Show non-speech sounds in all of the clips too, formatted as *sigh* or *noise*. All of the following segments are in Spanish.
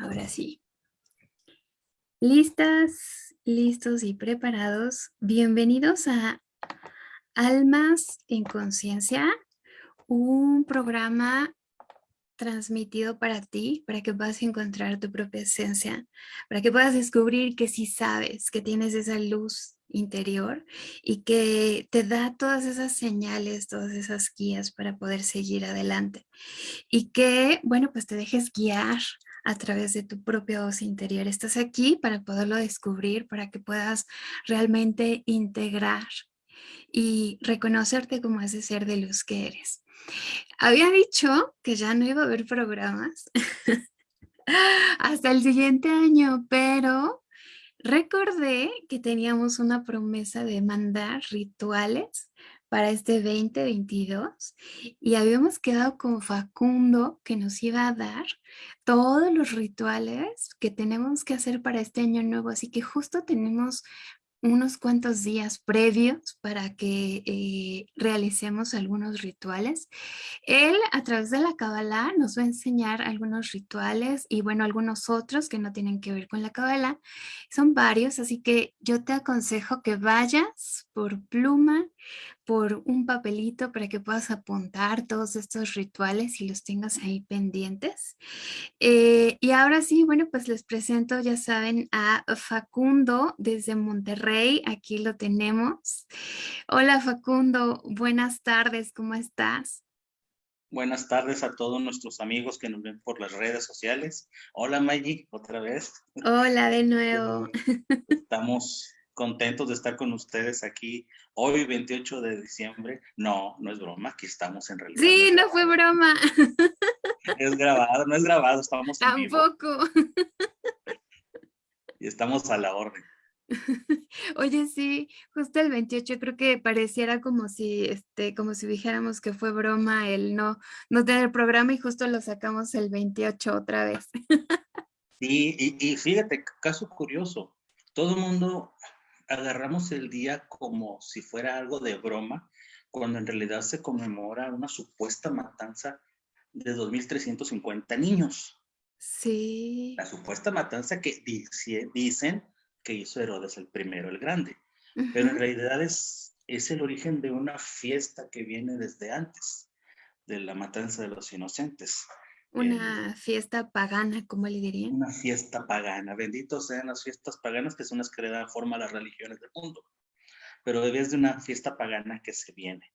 Ahora sí. ¿Listas, listos y preparados? Bienvenidos a Almas en Conciencia, un programa transmitido para ti, para que puedas encontrar tu propia esencia, para que puedas descubrir que sí sabes, que tienes esa luz interior y que te da todas esas señales, todas esas guías para poder seguir adelante. Y que, bueno, pues te dejes guiar a través de tu propia voz interior. Estás aquí para poderlo descubrir, para que puedas realmente integrar y reconocerte como ese ser de luz que eres. Había dicho que ya no iba a haber programas *laughs* hasta el siguiente año, pero recordé que teníamos una promesa de mandar rituales para este 2022 y habíamos quedado con Facundo que nos iba a dar todos los rituales que tenemos que hacer para este año nuevo. Así que justo tenemos unos cuantos días previos para que eh, realicemos algunos rituales. Él a través de la Kabbalah nos va a enseñar algunos rituales y bueno, algunos otros que no tienen que ver con la Kabbalah. Son varios, así que yo te aconsejo que vayas por pluma, por un papelito para que puedas apuntar todos estos rituales y los tengas ahí pendientes. Eh, y ahora sí, bueno, pues les presento, ya saben, a Facundo desde Monterrey. Aquí lo tenemos. Hola Facundo, buenas tardes, ¿cómo estás? Buenas tardes a todos nuestros amigos que nos ven por las redes sociales. Hola Maggie, otra vez. Hola de nuevo. *laughs* Estamos contentos de estar con ustedes aquí hoy 28 de diciembre. No, no es broma, aquí estamos en realidad. Sí, no, fue broma. *laughs* Es grabado, no es grabado, estamos Tampoco. Y estamos a la orden. *laughs* Oye, sí, justo el 28 creo que pareciera como si, este, como si dijéramos que fue broma el no, no tener programa y justo lo sacamos el 28 otra vez. *laughs* Sí, y, y fíjate, caso curioso, todo el mundo agarramos el día como si fuera algo de broma, cuando en realidad se conmemora una supuesta matanza de 2.350 niños. Sí. La supuesta matanza que dicen que hizo Herodes el primero, el grande. Pero en realidad es, es el origen de una fiesta que viene desde antes, de la matanza de los inocentes. Una fiesta pagana, como le dirían. Una fiesta pagana. Benditos sean las fiestas paganas, que son las que le dan forma a las religiones del mundo. Pero es de una fiesta pagana que se viene.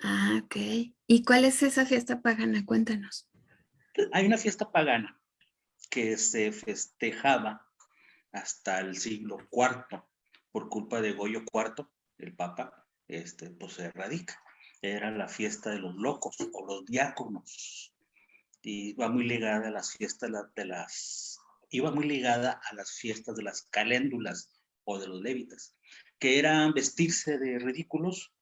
Ah, ok. ¿Y cuál es esa fiesta pagana? Cuéntanos. Hay una fiesta pagana que se festejaba hasta el siglo IV por culpa de Goyo IV, el Papa, este, pues se erradica. Era la fiesta de los locos o los diáconos y va muy ligada a las fiestas de las, iba muy ligada a las fiestas de las caléndulas o de los lévitas, que eran vestirse de ridículos,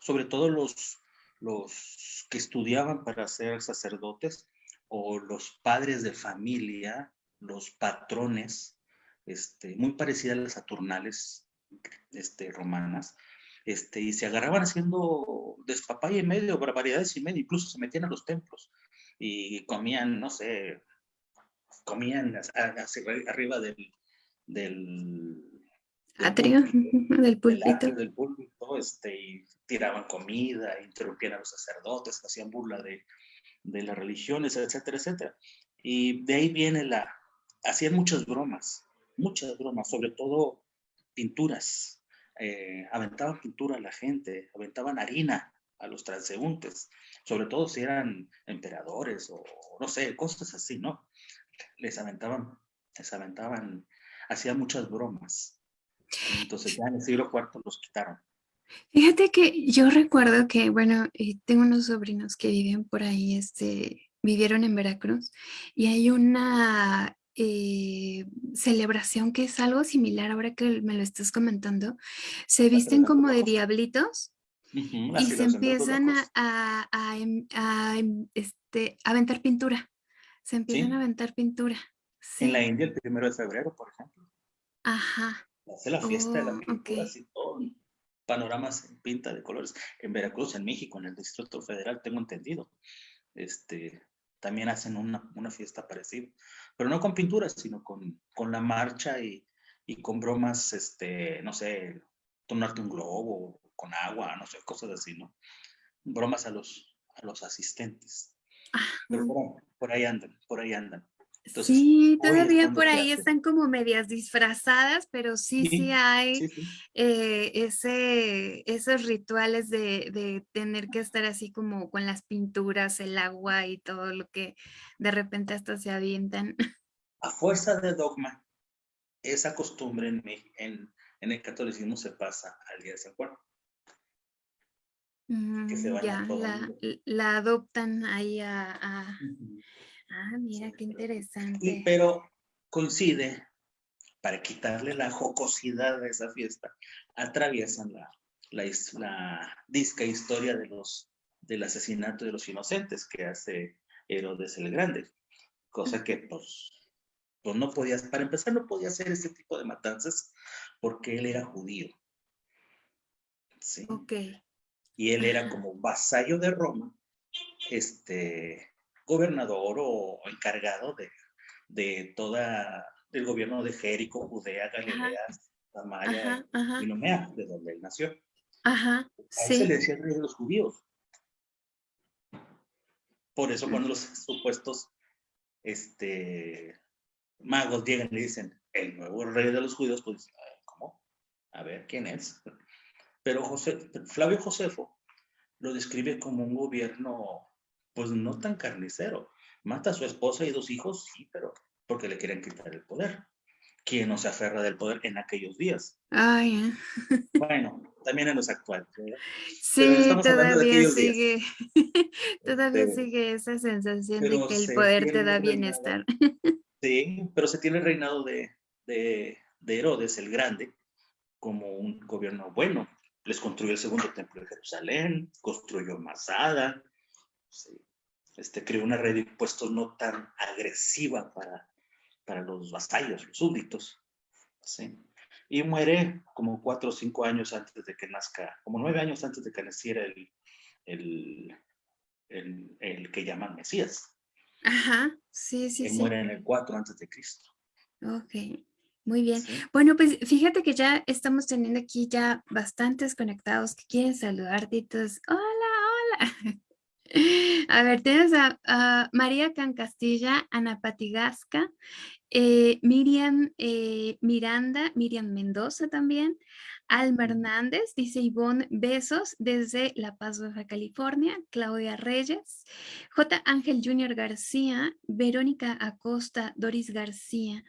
sobre todo los, los que estudiaban para ser sacerdotes o los padres de familia, los patrones, este, muy parecidas a las saturnales este, romanas, este, y se agarraban haciendo despapaya y medio, barbaridades y medio, incluso se metían a los templos y comían, no sé, comían hacia, arriba del, del, atrio, del púlpito. *laughs* Del, púlpito, este, y tiraban comida, interrumpían a los sacerdotes, hacían burla de, de las religiones, etcétera, etcétera. Y de ahí viene la, hacían muchas bromas, muchas bromas, sobre todo pinturas. Eh, aventaban pintura a la gente, aventaban harina a los transeúntes sobre todo si eran emperadores o no sé, cosas así, ¿no? Les aventaban, les aventaban, hacían muchas bromas. Entonces ya en el siglo IV los quitaron. Fíjate que yo recuerdo que, bueno, eh, tengo unos sobrinos que viven por ahí, este, vivieron en Veracruz y hay una eh, celebración que es algo similar ahora que me lo estás comentando. Se visten como de diablitos y se empiezan a, a, em, a, em, este, aventar pintura. Se empiezan a aventar pintura. En la India el primero de febrero, por ejemplo. Ajá. Hace la fiesta de la oh, pintura, así todo, panoramas en pinta de colores. En Veracruz, en México, en el Distrito Federal, tengo entendido. Este, también hacen una, una fiesta parecida, pero no con pinturas, sino con, con la marcha y, y, con bromas, este, no sé, tomarte un globo con agua, no sé, cosas así, ¿no? Bromas a los, a los asistentes. Pero por ahí andan, por ahí andan sí, todavía por ahí están como medias disfrazadas, pero sí, sí, hay eh, ese, esos rituales de, de, tener que estar así como con las pinturas, el agua y todo lo que de repente hasta se avientan. *laughs* A fuerza de dogma, esa costumbre en, en, en el catolicismo se pasa al día de San Juan. Mm, ya, la, la, adoptan ahí a... a... Ah, mira, qué interesante. pero coincide, para quitarle la jocosidad a esa fiesta, atraviesan la, la, disca historia de los, del asesinato de los inocentes que hace Herodes el Grande. Cosa que, pues, pues no podía, para empezar, no podía hacer ese tipo de matanzas porque él era judío. Sí. Ok. Y él era como vasallo de Roma, este, gobernador o, encargado de, de toda el gobierno de Jerico, Judea, Galilea, Samaria y Nomea, de donde él nació. Ajá, sí. se le decía el rey de los judíos. Por eso cuando los supuestos este, magos llegan y dicen, el nuevo rey de los judíos, pues, ¿cómo? A ver, ¿quién es? Pero José, Flavio Josefo lo describe como un gobierno pues no tan carnicero. Mata a su esposa y dos hijos, sí, pero porque le quieren quitar el poder. ¿Quién no se aferra del poder en aquellos días? Ay, *laughs* Bueno, también en los actuales. Sí, todavía sigue, *laughs* todavía sigue esa sensación de que el poder te da bienestar. Sí, pero se tiene el reinado de, de, de Herodes el Grande como un gobierno bueno. Les construyó el segundo templo de Jerusalén, construyó Masada, este, creó una red de impuestos no tan agresiva para, para los vasallos, los súbditos. ¿sí? Y muere como cuatro o cinco años antes de que nazca, como nueve años antes de que naciera el, el, el, que llaman Mesías. Ajá, sí, sí, sí. muere en el 4 antes de Cristo. Ok, muy bien. Bueno, pues fíjate que ya estamos teniendo aquí ya bastantes conectados que quieren saludarte. Entonces, hola, hola. *laughs* A ver, tienes a, María Cancastilla, Ana Patigasca, eh, Miriam eh, Miranda, Miriam Mendoza también, Alma Hernández, dice Ivonne, besos desde La Paz, Baja California, Claudia Reyes, J. Ángel Junior García, Verónica Acosta, Doris García,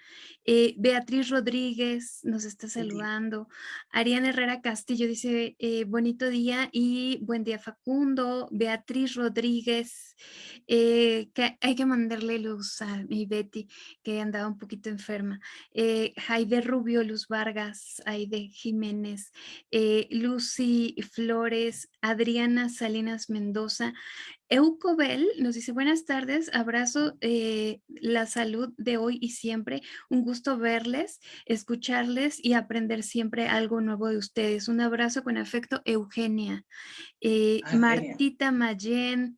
eh, Beatriz Rodríguez nos está saludando, Ariana Herrera Castillo dice eh, bonito día y buen día Facundo, Beatriz Rodríguez, eh, que hay que mandarle luz a mi Betty que andaba un poquito enferma, Jaide Rubio, Luz Vargas, Aide Jiménez, eh, Lucy Flores, Adriana Salinas Mendoza, Eucobel nos dice buenas tardes, abrazo eh, la salud de hoy y siempre, un gusto verles, escucharles y aprender siempre algo nuevo de ustedes. Un abrazo con afecto, Eugenia. Eh, Martita Mayen,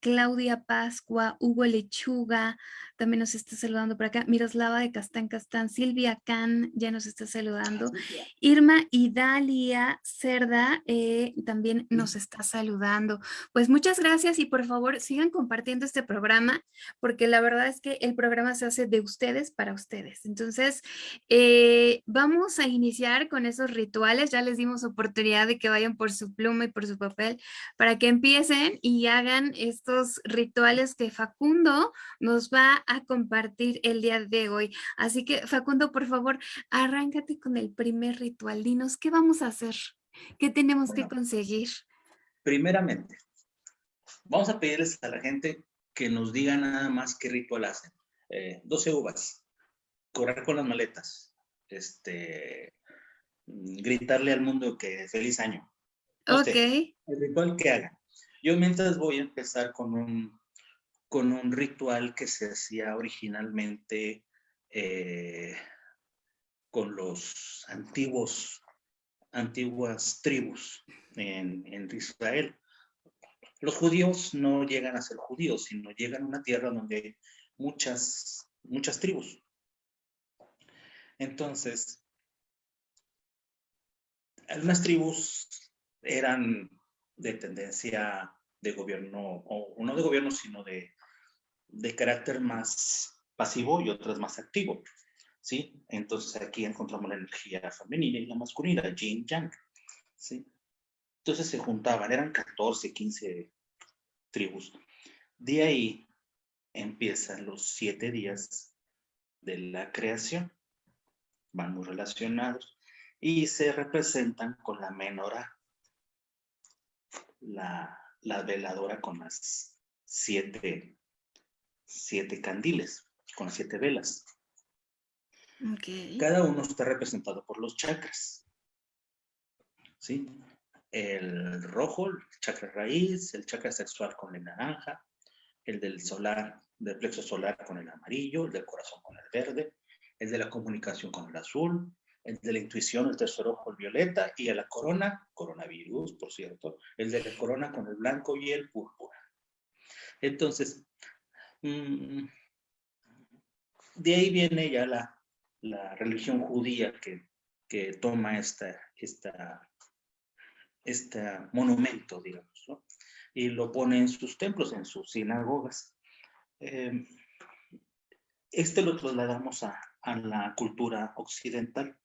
Claudia Pascua, Hugo Lechuga, también nos está saludando por acá. Miroslava de Castán Castán, Silvia Can ya nos está saludando. Irma Idalia Cerda eh, también nos está saludando. Pues muchas gracias y por favor sigan compartiendo este programa porque la verdad es que el programa se hace de ustedes para ustedes. Entonces, eh, vamos a iniciar con esos rituales. Ya les dimos oportunidad de que vayan por su pluma y por su papel para que empiecen y hagan estos rituales que Facundo nos va a compartir el día de hoy. Así que Facundo, por favor, arráncate con el primer ritual. Dinos, ¿qué vamos a hacer? ¿Qué tenemos que conseguir? Primeramente, vamos a pedirles a la gente que nos diga nada más qué ritual hacen. 12 eh, uvas, correr con las maletas, este, gritarle al mundo que feliz año. ok. el ritual que hagan. Yo mientras voy a empezar con un con un ritual que se hacía originalmente eh, con los antiguos, antiguas tribus en, Israel. Los judíos no llegan a ser judíos, sino llegan a una tierra donde hay muchas, muchas tribus. Entonces, algunas tribus eran de tendencia de gobierno, o no de gobierno, sino de, de carácter más pasivo y otras más activo. ¿sí? Entonces aquí encontramos la energía femenina y la masculina, yin yang, ¿sí? Entonces se juntaban, eran 14, 15 tribus. De ahí empiezan los siete días de la creación. Van muy relacionados y se representan con la menorá, la, la veladora con las siete, siete candiles, con siete velas. Cada uno está representado por los chakras. ¿Sí? El rojo, el chakra raíz, el chakra sexual con el naranja, el del solar, del plexo solar con el amarillo, el del corazón con el verde, el de la comunicación con el azul, el de la intuición, el tercer ojo, el violeta, y a la corona, coronavirus, por cierto, el de la corona con el blanco y el púrpura. Entonces, mm, de ahí viene ya la, la religión judía que, que toma esta, esta, este monumento, digamos, ¿no? y lo pone en sus templos, en sus sinagogas. Eh, este lo trasladamos a, a, la cultura occidental.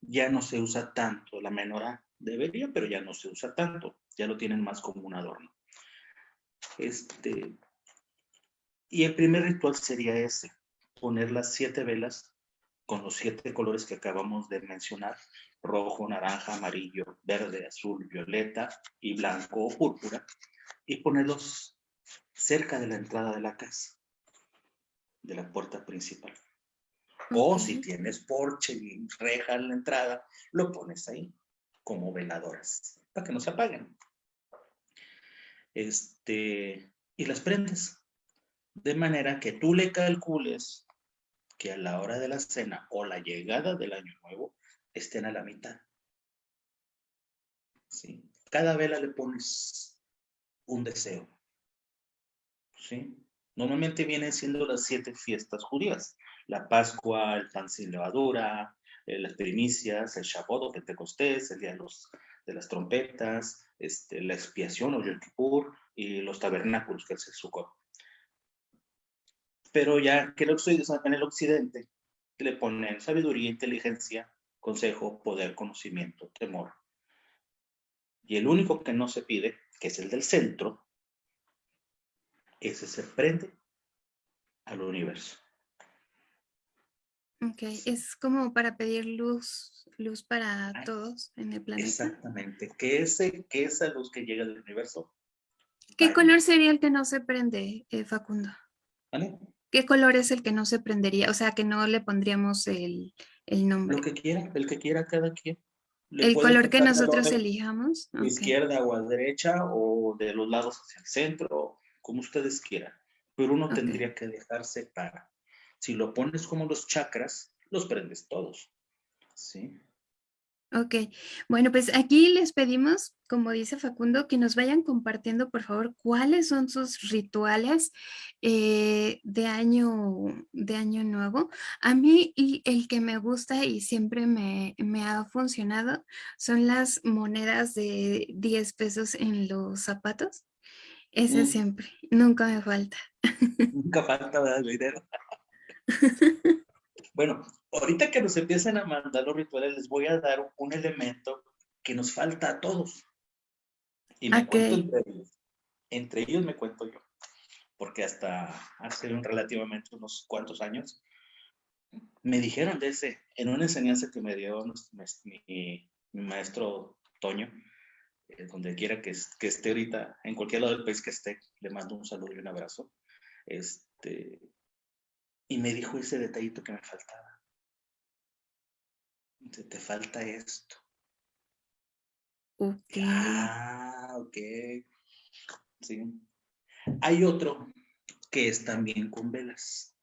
Ya no se usa tanto, la menorá debería, pero ya no se usa tanto, ya lo tienen más como un adorno. Este, y el primer ritual sería ese, poner las siete velas con los siete colores que acabamos de mencionar, rojo, naranja, amarillo, verde, azul, violeta y blanco o púrpura, y ponerlos cerca de la entrada de la casa, de la puerta principal. O si tienes porche y reja en la entrada, lo pones ahí como veladoras, para que no se apaguen. Este, y las prendes. De manera que tú le calcules que a la hora de la cena o la llegada del año nuevo estén a la mitad. ¿Sí? Cada vela le pones un deseo. ¿Sí? Normalmente vienen siendo las siete fiestas judías. La Pascua, el pan sin levadura, eh, las primicias, el Shabbat o Pentecostés, el día de, las trompetas, este, la expiación o Yom Kippur y los tabernáculos, que es el Sukkot pero ya que en el occidente le ponen sabiduría, inteligencia, consejo, poder, conocimiento, temor. Y el único que no se pide, que es el del centro, ese se prende al universo. Ok, es como para pedir luz, luz para todos en el planeta. Exactamente, que, ese, que esa luz que llega del universo. ¿Qué color sería el que no se prende, eh, Facundo? ¿Vale? ¿Qué color es el que no se prendería? O sea, que no le pondríamos el, nombre. Lo que quiera, el que quiera cada quien. el color que nosotros elijamos. Izquierda o a derecha o de los lados hacia el centro, como ustedes quieran. Pero uno tendría que dejarse para. Si lo pones como los chakras, los prendes todos. ¿Sí? Ok, bueno, pues aquí les pedimos, como dice Facundo, que nos vayan compartiendo, por favor, cuáles son sus rituales eh, de, año, de año nuevo. A mí y el que me gusta y siempre me, ha funcionado son las monedas de 10 pesos en los zapatos. Ese mm. siempre, nunca me falta. Nunca falta dinero. Bueno, ahorita que nos empiecen a mandar los rituales, les voy a dar un elemento que nos falta a todos. Y me cuento entre ellos. Entre ellos me cuento yo. Porque hasta hace relativamente unos cuantos años me dijeron de ese, en una enseñanza que me dio mi, maestro Toño, eh, donde quiera que, que, esté ahorita, en cualquier lado del país que esté, le mando un saludo y un abrazo. Este, y me dijo ese detallito que me faltaba. Te, te falta esto. Ok. Ah, ok. Sí. Hay otro que es también con velas.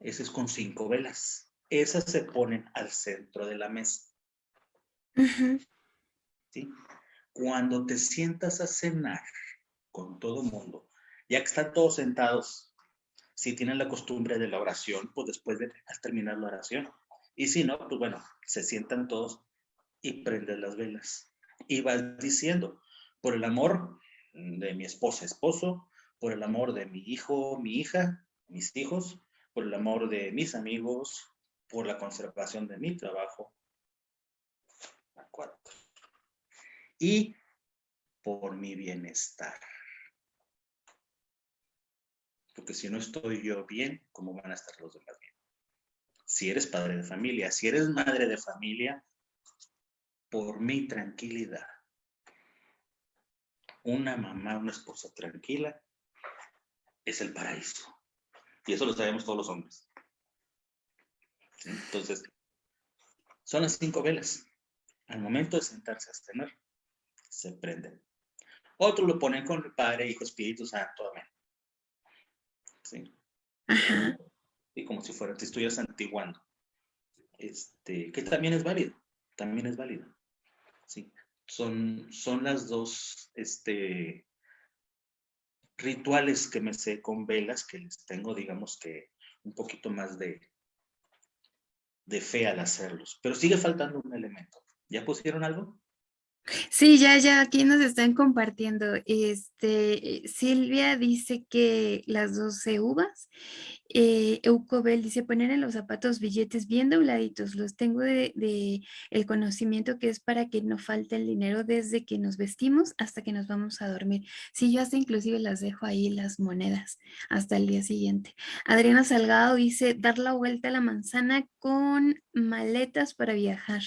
Ese es con cinco velas. Esas se ponen al centro de la mesa. ¿Sí? cuando te sientas a cenar con todo mundo, ya que están todos sentados, si tienen la costumbre de la oración, pues después de terminar la oración. Y si no, pues bueno, se sientan todos y prenden las velas. Y vas diciendo, por el amor de mi esposa, esposo, por el amor de mi hijo, mi hija, mis hijos, por el amor de mis amigos, por la conservación de mi trabajo. Y por mi bienestar. Porque si no estoy yo bien, ¿cómo van a estar los demás bien? Si eres padre de familia, si eres madre de familia, por mi tranquilidad. Una mamá, una esposa tranquila es el paraíso. Y eso lo sabemos todos los hombres. Entonces, son las cinco velas. Al momento de sentarse a cenar, se prenden. Otros lo ponen con el Padre, Hijo, Espíritu Santo. Amén. ¿Sí? Y como si fuera, te estuvieras antiguando. Este, que también es válido. También es válido. Sí. Son, son las dos este, rituales que me sé con velas que les tengo, digamos que un poquito más de, de fe al hacerlos. Pero sigue faltando un elemento. ¿Ya pusieron algo? Sí, ya, ya, aquí nos están compartiendo. Este, Silvia dice que las 12 uvas eh, Eucobel dice, poner en los zapatos billetes bien dobladitos, los tengo de, el conocimiento que es para que no falte el dinero desde que nos vestimos hasta que nos vamos a dormir. Sí, yo hasta inclusive las dejo ahí las monedas hasta el día siguiente. Adriana Salgado dice, dar la vuelta a la manzana con maletas para viajar.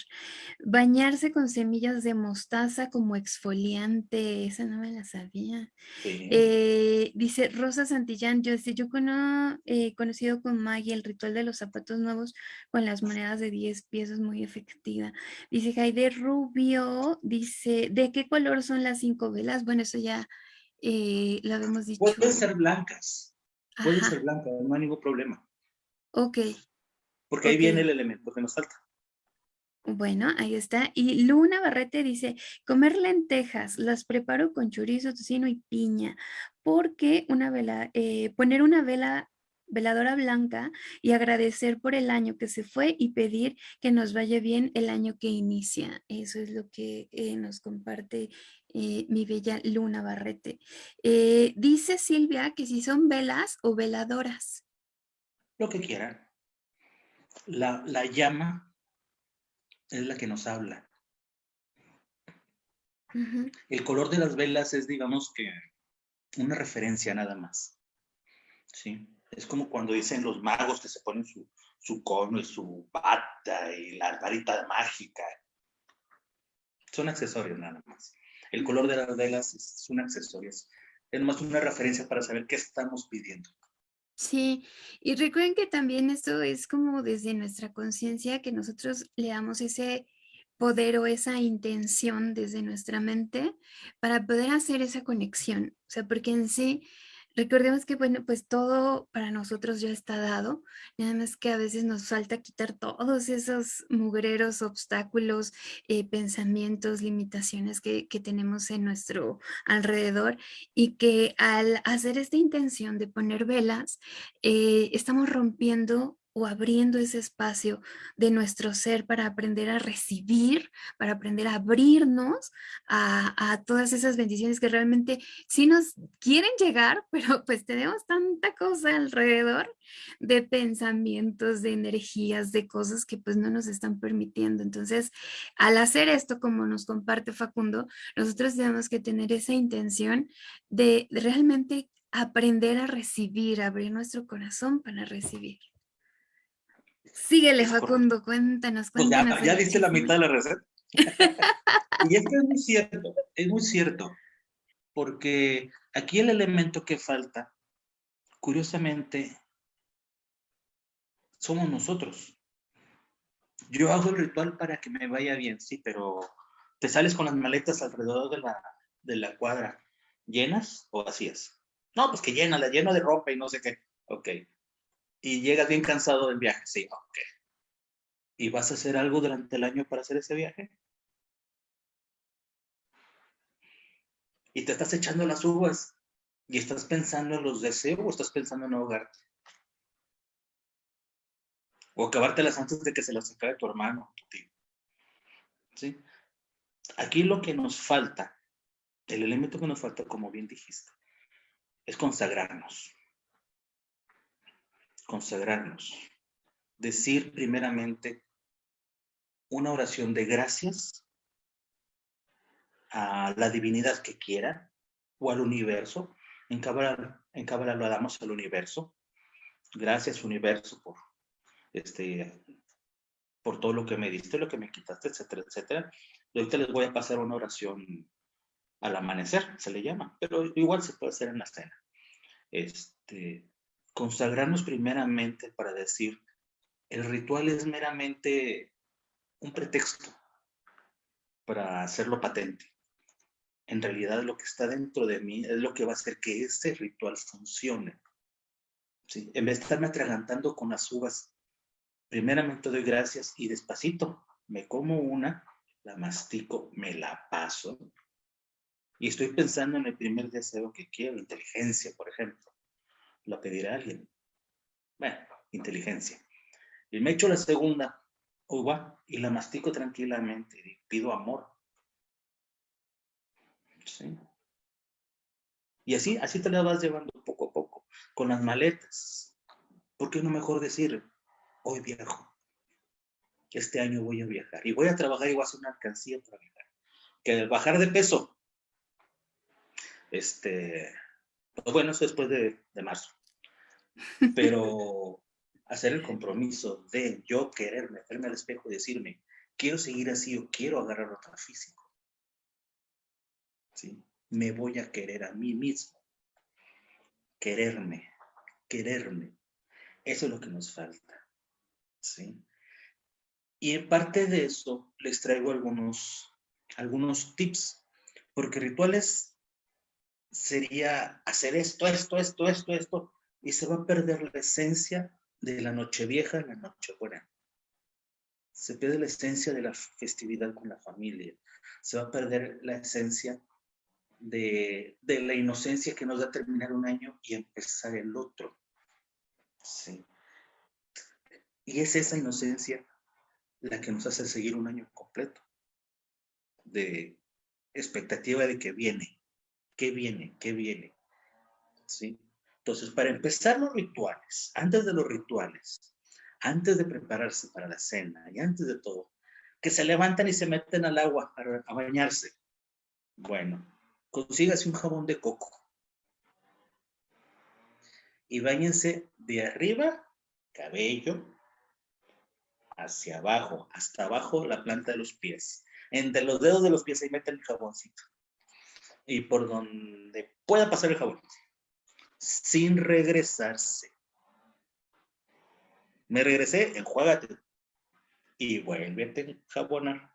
Bañarse con semillas de mostaza como exfoliante, esa no me la sabía. Eh, dice Rosa Santillán, yo, yo conozco... Eh, conocido con Maggie, el ritual de los zapatos nuevos con las monedas de 10 piezas muy efectiva. Dice Jaide Rubio, dice, ¿de qué color son las cinco velas? Bueno, eso ya eh, lo habíamos dicho. Pueden ser blancas, pueden ser blancas, no hay ningún problema. Ok. Porque ahí viene el elemento que nos falta. Bueno, ahí está. Y Luna Barrete dice, comer lentejas, las preparo con chorizo, tocino y piña, porque una vela, eh, poner una vela veladora blanca y agradecer por el año que se fue y pedir que nos vaya bien el año que inicia. Eso es lo que eh, nos comparte eh, mi bella Luna Barrete. Eh, dice Silvia que si son velas o veladoras. Lo que quieran. La, la llama es la que nos habla. El color de las velas es, digamos que, una referencia nada más. ¿Sí? Es como cuando dicen los magos que se ponen su, su cono y su bata y la varita mágica. Son accesorios nada más. El color de las velas es un accesorio, es, más una referencia para saber qué estamos pidiendo. Sí, y recuerden que también esto es como desde nuestra conciencia que nosotros le damos ese poder o esa intención desde nuestra mente para poder hacer esa conexión. O sea, porque en sí Recordemos que, bueno, pues todo para nosotros ya está dado, nada más que a veces nos falta quitar todos esos mugreros, obstáculos, eh, pensamientos, limitaciones que, que, tenemos en nuestro alrededor y que al hacer esta intención de poner velas, eh, estamos rompiendo o abriendo ese espacio de nuestro ser para aprender a recibir, para aprender a abrirnos a, todas esas bendiciones que realmente sí nos quieren llegar, *laughs* pero pues tenemos tanta cosa alrededor de pensamientos, de energías, de cosas que pues no nos están permitiendo. Entonces, al hacer esto, como nos comparte Facundo, nosotros tenemos que tener esa intención de realmente aprender a recibir, abrir nuestro corazón para recibir. Síguele, Facundo, cuéntanos, pues cuéntanos. ya, diste la mitad de la receta. *laughs* y es que es muy cierto, es muy cierto, porque aquí el elemento que falta, curiosamente, somos nosotros. Yo hago el ritual para que me vaya bien, sí, pero te sales con las maletas alrededor de la, de la cuadra, ¿llenas o vacías? No, pues que llena, la lleno de ropa y no sé qué. Ok, y llegas bien cansado del viaje. Sí, ok. ¿Y vas a hacer algo durante el año para hacer ese viaje? y te estás echando las uvas y estás pensando en los deseos o estás pensando en ahogarte. O acabártelas antes de que se las acabe tu hermano, tu tío. ¿Sí? Aquí lo que nos falta, el elemento que nos falta, como bien dijiste, es consagrarnos. Consagrarnos. Decir primeramente una oración de gracias a la divinidad que quiera o al universo. En Cábala, en lo damos al universo. Gracias universo por, este, por todo lo que me diste, lo que me quitaste, etcétera, etcétera. Ahorita les voy a pasar una oración al amanecer, se le llama, pero igual se puede hacer en la cena. Este, consagrarnos primeramente para decir, el ritual es meramente un pretexto para hacerlo patente en realidad lo que está dentro de mí es lo que va a hacer que ese ritual funcione. En vez de estarme atragantando con las uvas, primeramente doy gracias y despacito me como una, la mastico, me la paso y estoy pensando en el primer deseo que quiero, inteligencia, por ejemplo. Lo pedirá alguien. Bueno, inteligencia. Y me echo la segunda uva y la mastico tranquilamente y pido amor. Y así, así te la vas llevando poco a poco, con las maletas. ¿Por qué no mejor decir, hoy viajo? Este año voy a viajar y voy a trabajar y voy a hacer una alcancía para viajar. Que bajar de peso, este, pues bueno, eso después de, de marzo. Pero hacer el compromiso de yo querer meterme al espejo y decirme, quiero seguir así o quiero agarrar otro físico me voy a querer a mí mismo. Quererme, quererme. Eso es lo que nos falta. ¿sí? Y en parte de eso les traigo algunos, algunos tips, porque rituales sería hacer esto, esto, esto, esto, esto, y se va a perder la esencia de la noche vieja y la noche buena. Se pierde la esencia de la festividad con la familia. Se va a perder la esencia de, la inocencia que nos da terminar un año y empezar el otro. Sí. Y es esa inocencia la que nos hace seguir un año completo. De expectativa de que viene, que viene, que viene. ¿Sí? Entonces, para empezar los rituales, antes de los rituales, antes de prepararse para la cena y antes de todo, que se levantan y se meten al agua a bañarse. Bueno, consígase un jabón de coco. Y bañense de arriba, cabello, hacia abajo, hasta abajo la planta de los pies. Entre los dedos de los pies ahí meten el jaboncito. Y por donde pueda pasar el jabón. Sin regresarse. Me regresé, enjuágate. Y vuélvete a jabonar.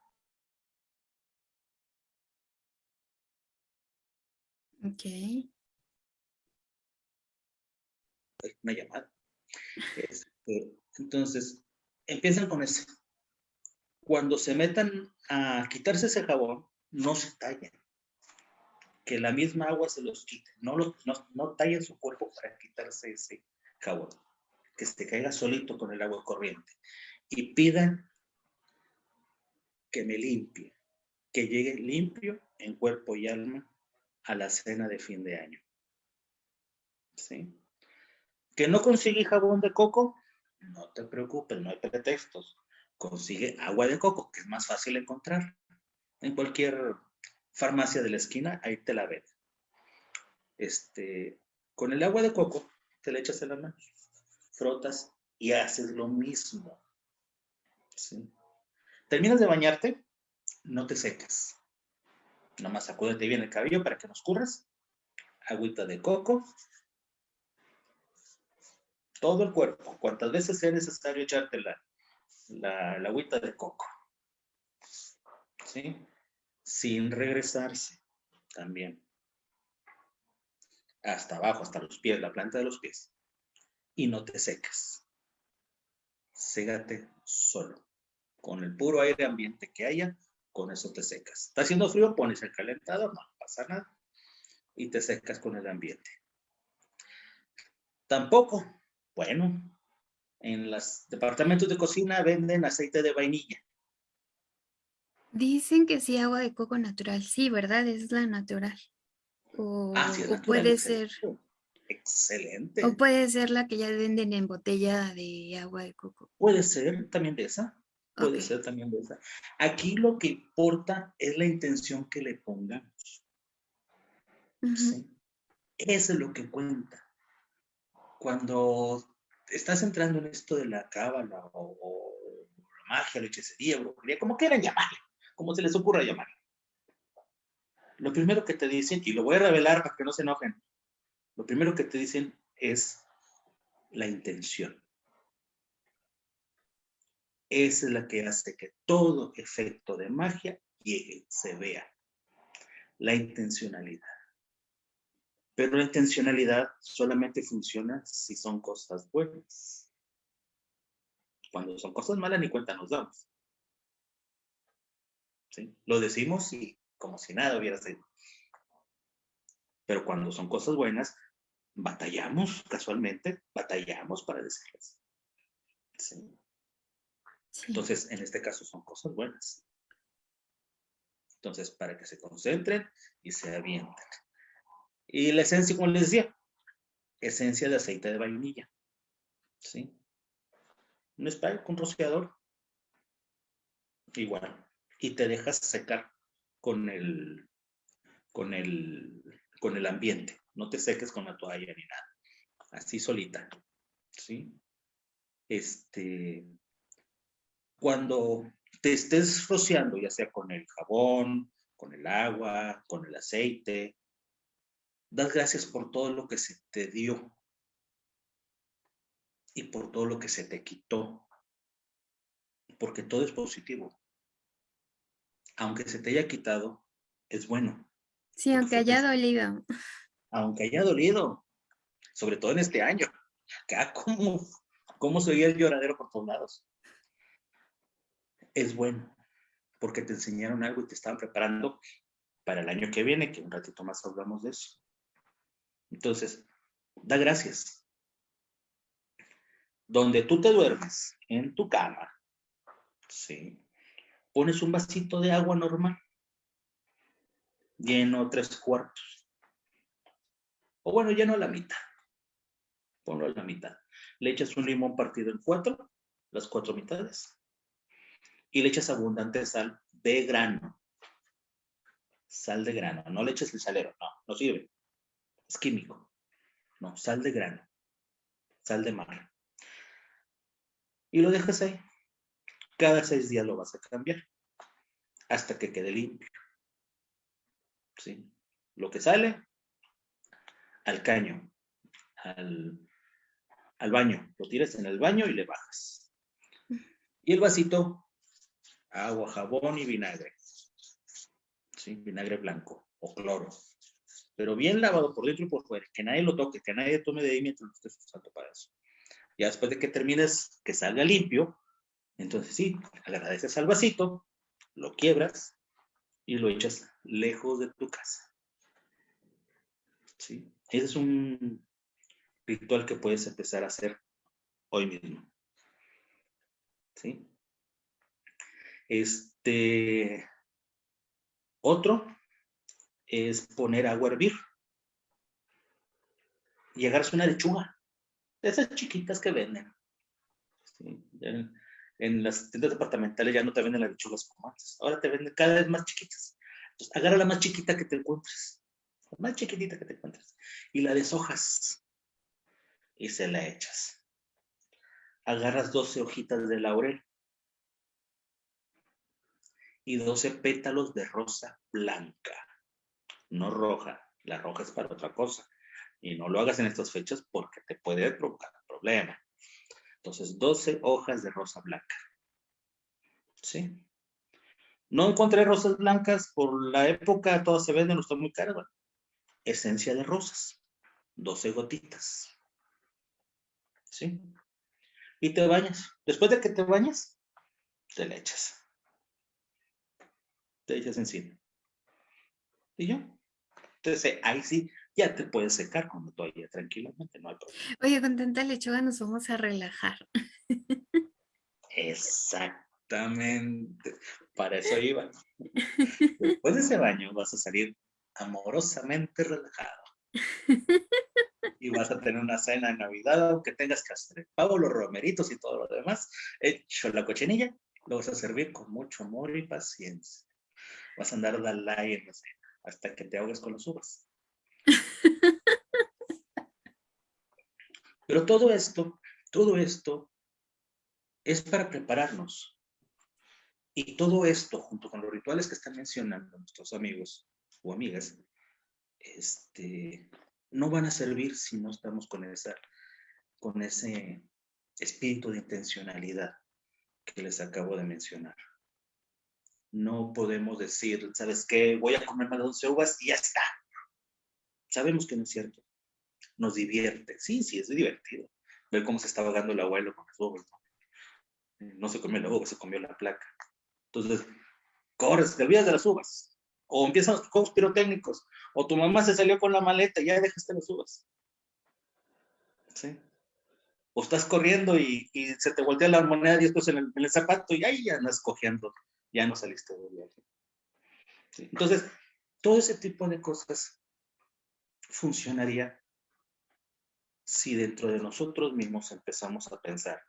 Ok. Una llamada. Este, entonces, empiezan con eso. Cuando se metan a quitarse ese jabón, no se tallen. Que la misma agua se los quite. No, no, no tallen su cuerpo para quitarse ese jabón. Que se caiga solito con el agua corriente. Y pidan que me limpie. Que llegue limpio en cuerpo y alma a la cena de fin de año. ¿Sí? ¿Que no consigue jabón de coco? No te preocupes, no hay pretextos. Consigue agua de coco, que es más fácil encontrar. En cualquier farmacia de la esquina, ahí te la ven. Este, con el agua de coco, te le echas en la mano, frotas y haces lo mismo. Terminas de bañarte, no te secas. Nomás sacúdete bien el cabello para que nos curras. Agüita de coco. Todo el cuerpo. Cuantas veces sea necesario echarte la, la, la agüita de coco. ¿Sí? Sin regresarse también. Hasta abajo, hasta los pies, la planta de los pies. Y no te secas. Ségate solo. Con el puro aire ambiente que haya, con eso te secas. ¿Está haciendo frío? Pones el calentador, no pasa nada. y te secas con el ambiente. Tampoco, bueno, en los departamentos de cocina venden aceite de vainilla. Dicen que sí, agua de coco natural. Sí, ¿verdad? Es la natural. O, Ah, sí, o natural, puede ser, excelente. Excelente. o puede ser la que ya venden en botella de agua de coco. Puede ser también de esa. Puede ser también de esa. Aquí lo que importa es la intención que le pongamos. Ujú. ¿sí? Eso es lo que cuenta. Cuando estás entrando en esto de la cábala o, o la magia, la hechicería, brujería, como quieran llamarle, como se les ocurra llamarle. Lo primero que te dicen, y lo voy a revelar para que no se enojen, lo primero que te dicen es la intención. Esa es la que hace que todo efecto de magia llegue, se vea. La intencionalidad. Pero la intencionalidad solamente funciona si son cosas buenas. Cuando son cosas malas ni cuenta nos damos. ¿Sí? Lo decimos y como si nada hubiera sido. Pero cuando son cosas buenas, batallamos casualmente, batallamos para decirlas. ¿Sí? Sí. Entonces, en este caso son cosas buenas. Entonces, para que se concentren y se avienten. Y la esencia, como les decía, esencia de aceite de vainilla. ¿Sí? Un spray con rociador. Igual. Y te dejas secar con el, con el, con el ambiente. No te seques con la toalla ni nada. Así solita. ¿Sí? Este, cuando te estés rociando, ya sea con el jabón, con el agua, con el aceite, das gracias por todo lo que se te dio y por todo lo que se te quitó, porque todo es positivo. Aunque se te haya quitado, es bueno, Sí, aunque haya dolido. aunque haya dolido, sobre todo en este año. *laughs* Acá, ¿cómo, cómo se oía el lloradero por todos lados? es bueno, porque te enseñaron algo y te estaban preparando para el año que viene, que un ratito más hablamos de eso. Entonces, da gracias. Donde tú te duermes, en tu cama, ¿sí? Pones un vasito de agua normal, lleno tres cuartos. O bueno, lleno la mitad. Ponlo a la mitad. Le echas un limón partido en cuatro, las cuatro mitades y le echas abundante sal de grano. Sal de grano, no le eches el salero, no, no sirve. Es químico. No, sal de grano. Sal de mar. Y lo dejas ahí. Cada seis días lo vas a cambiar. Hasta que quede limpio. ¿Sí? Lo que sale, al caño, al, al baño. Lo tiras en el baño y le bajas. Y el vasito agua, jabón y vinagre. ¿Sí? Vinagre blanco o cloro. Pero bien lavado por dentro y por fuera. Que nadie lo toque, que nadie tome de ahí mientras lo estés usando para eso. Ya después de que termines, que salga limpio, entonces sí, agradeces al vasito, lo quiebras y lo echas lejos de tu casa. ¿Sí? Ese es un ritual que puedes empezar a hacer hoy mismo. ¿Sí? Este, otro es poner agua a hervir y agarras una lechuga, de esas chiquitas que venden. Sí, en, las tiendas departamentales ya no te venden las lechugas como antes, ahora te venden cada vez más chiquitas. Entonces, agarra la más chiquita que te encuentres, la más chiquitita que te encuentres, y la deshojas y se la echas. Agarras 12 hojitas de laurel y 12 pétalos de rosa blanca, no roja. La roja es para otra cosa. Y no lo hagas en estas fechas porque te puede provocar un problema. Entonces, 12 hojas de rosa blanca. ¿Sí? No encontré rosas blancas por la época, todas se venden, no están muy caras. Esencia de rosas, 12 gotitas. ¿Sí? Y te bañas. Después de que te bañas, te le echas te echas encima. Y yo, Entonces, ahí sí, ya te puedes secar con la toalla tranquilamente, no hay problema. Oye, con tanta lechuga nos vamos a relajar. *laughs* Exactamente, para eso iba. *laughs* Después de ese baño vas a salir amorosamente relajado. Y vas a tener una cena de Navidad, aunque tengas que hacer pavo, los romeritos y todo lo demás. Hecho la cochinilla, lo vas a servir con mucho amor y paciencia. Vas a andar dalai en la cena hasta que te ahogues con las uvas. *laughs* Pero todo esto, todo esto es para prepararnos. Y todo esto, junto con los rituales que están mencionando nuestros amigos o amigas, este, no van a servir si no estamos con, esa, con ese espíritu de intencionalidad que les acabo de mencionar. No podemos decir, ¿sabes qué? Voy a comer más de 11 uvas y ya está. Sabemos que no es cierto. Nos divierte. Sí, sí, es divertido. Ver cómo se está ahogando el abuelo con las uvas. ¿no? se comió la uva, se comió la placa. Entonces, corres, te olvidas de las uvas. O empiezan los juegos pirotécnicos. O tu mamá se salió con la maleta y ya dejaste las uvas. ¿Sí? O estás corriendo y, se te voltea la moneda 10 pesos en el, en el, zapato y ahí ya andas cogiendo. Ya no saliste de viaje. ¿Sí? Entonces, todo ese tipo de cosas funcionaría si dentro de nosotros mismos empezamos a pensar,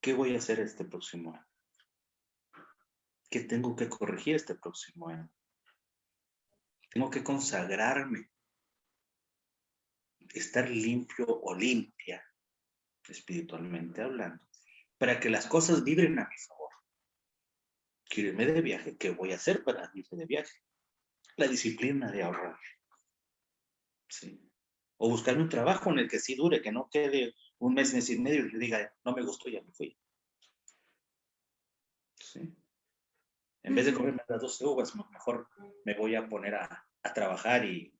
¿qué voy a hacer este próximo año? ¿Qué tengo que corregir este próximo año? Tengo que consagrarme, estar limpio o limpia, espiritualmente hablando, para que las cosas vibren a mi favor. Quiero irme de viaje, ¿qué voy a hacer para irme de viaje? La disciplina de ahorrar. ¿Sí? O buscarme un trabajo en el que sí dure, que no quede un mes, mes y medio y le diga, no me gustó, ya me fui. ¿Sí? En vez de comerme las 12 uvas, mejor me voy a poner a, trabajar y,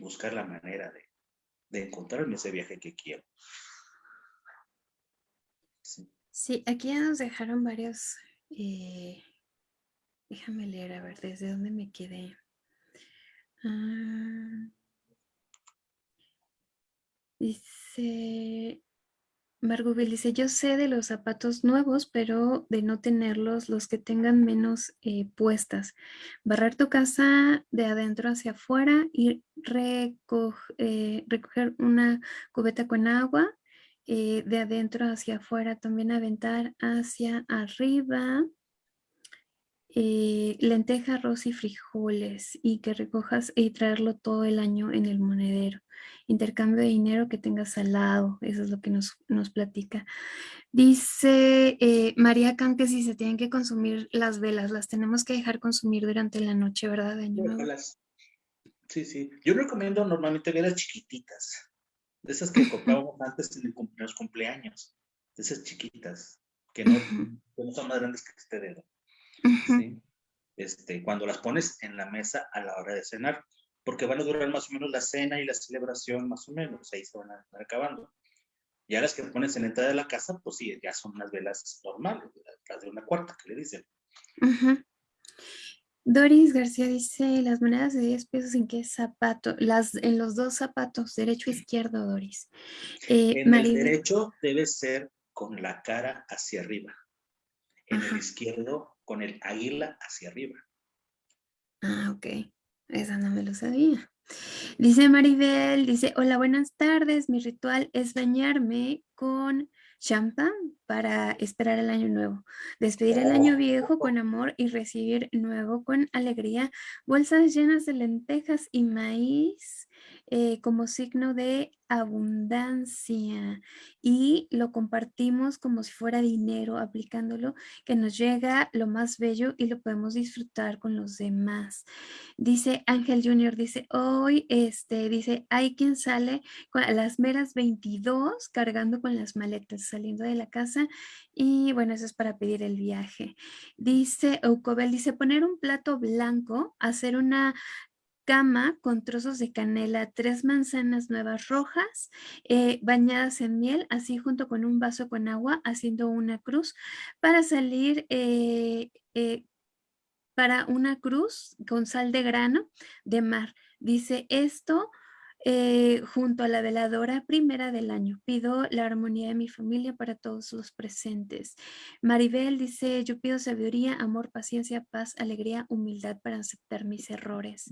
buscar la manera de, de, encontrarme ese viaje que quiero. Sí, aquí ya nos dejaron varios. Eh, déjame leer, a ver, ¿desde dónde me quedé? Ah, Dice, Margubel dice, yo sé de los zapatos nuevos, pero de no tenerlos, los que tengan menos eh, puestas. Barrar tu casa de adentro hacia afuera y eh, recoger una cubeta con agua eh, de adentro hacia afuera. También aventar hacia arriba lenteja, arroz y frijoles y que recojas y traerlo todo el año en el monedero intercambio de dinero que tengas al lado, eso es lo que nos, nos platica. Dice eh, María Can que si se tienen que consumir las velas, las tenemos que dejar consumir durante la noche, ¿verdad? Sí, sí. Yo recomiendo normalmente velas chiquititas, de esas que *laughs* comprábamos antes en los cumpleaños, de esas chiquitas, que no, son más grandes que este dedo. Este, cuando las pones en la mesa a la hora de cenar, porque van a durar más o menos la cena y la celebración, más o menos, ahí se van a estar acabando. Ya las que pones en la entrada de la casa, pues sí, ya son unas velas normales, las de una cuarta que le dicen. Doris García dice, las monedas de 10 pesos en qué zapato, las en los dos zapatos, derecho e izquierdo, Doris. Eh, en el derecho debe ser con la cara hacia arriba, en el izquierdo con el águila hacia arriba. Ah, ok. Esa no me lo sabía. Dice Maribel, dice, hola, buenas tardes. Mi ritual es bañarme con champán para esperar el año nuevo. Despedir el año viejo con amor y recibir nuevo con alegría. Bolsas llenas de lentejas y maíz eh, como signo de abundancia y lo compartimos como si fuera dinero, aplicándolo, que nos llega lo más bello y lo podemos disfrutar con los demás. Dice Ángel Junior, dice, hoy, este, dice, hay quien sale a las meras 22 cargando con las maletas, saliendo de la casa y bueno, eso es para pedir el viaje. Dice Ocobel, dice, poner un plato blanco, hacer una cama con trozos de canela, tres manzanas nuevas rojas eh, bañadas en miel, así junto con un vaso con agua, haciendo una cruz para salir eh, eh, para una cruz con sal de grano de mar. Dice esto eh, junto a la veladora primera del año. Pido la armonía de mi familia para todos los presentes. Maribel dice, yo pido sabiduría, amor, paciencia, paz, alegría, humildad para aceptar mis errores.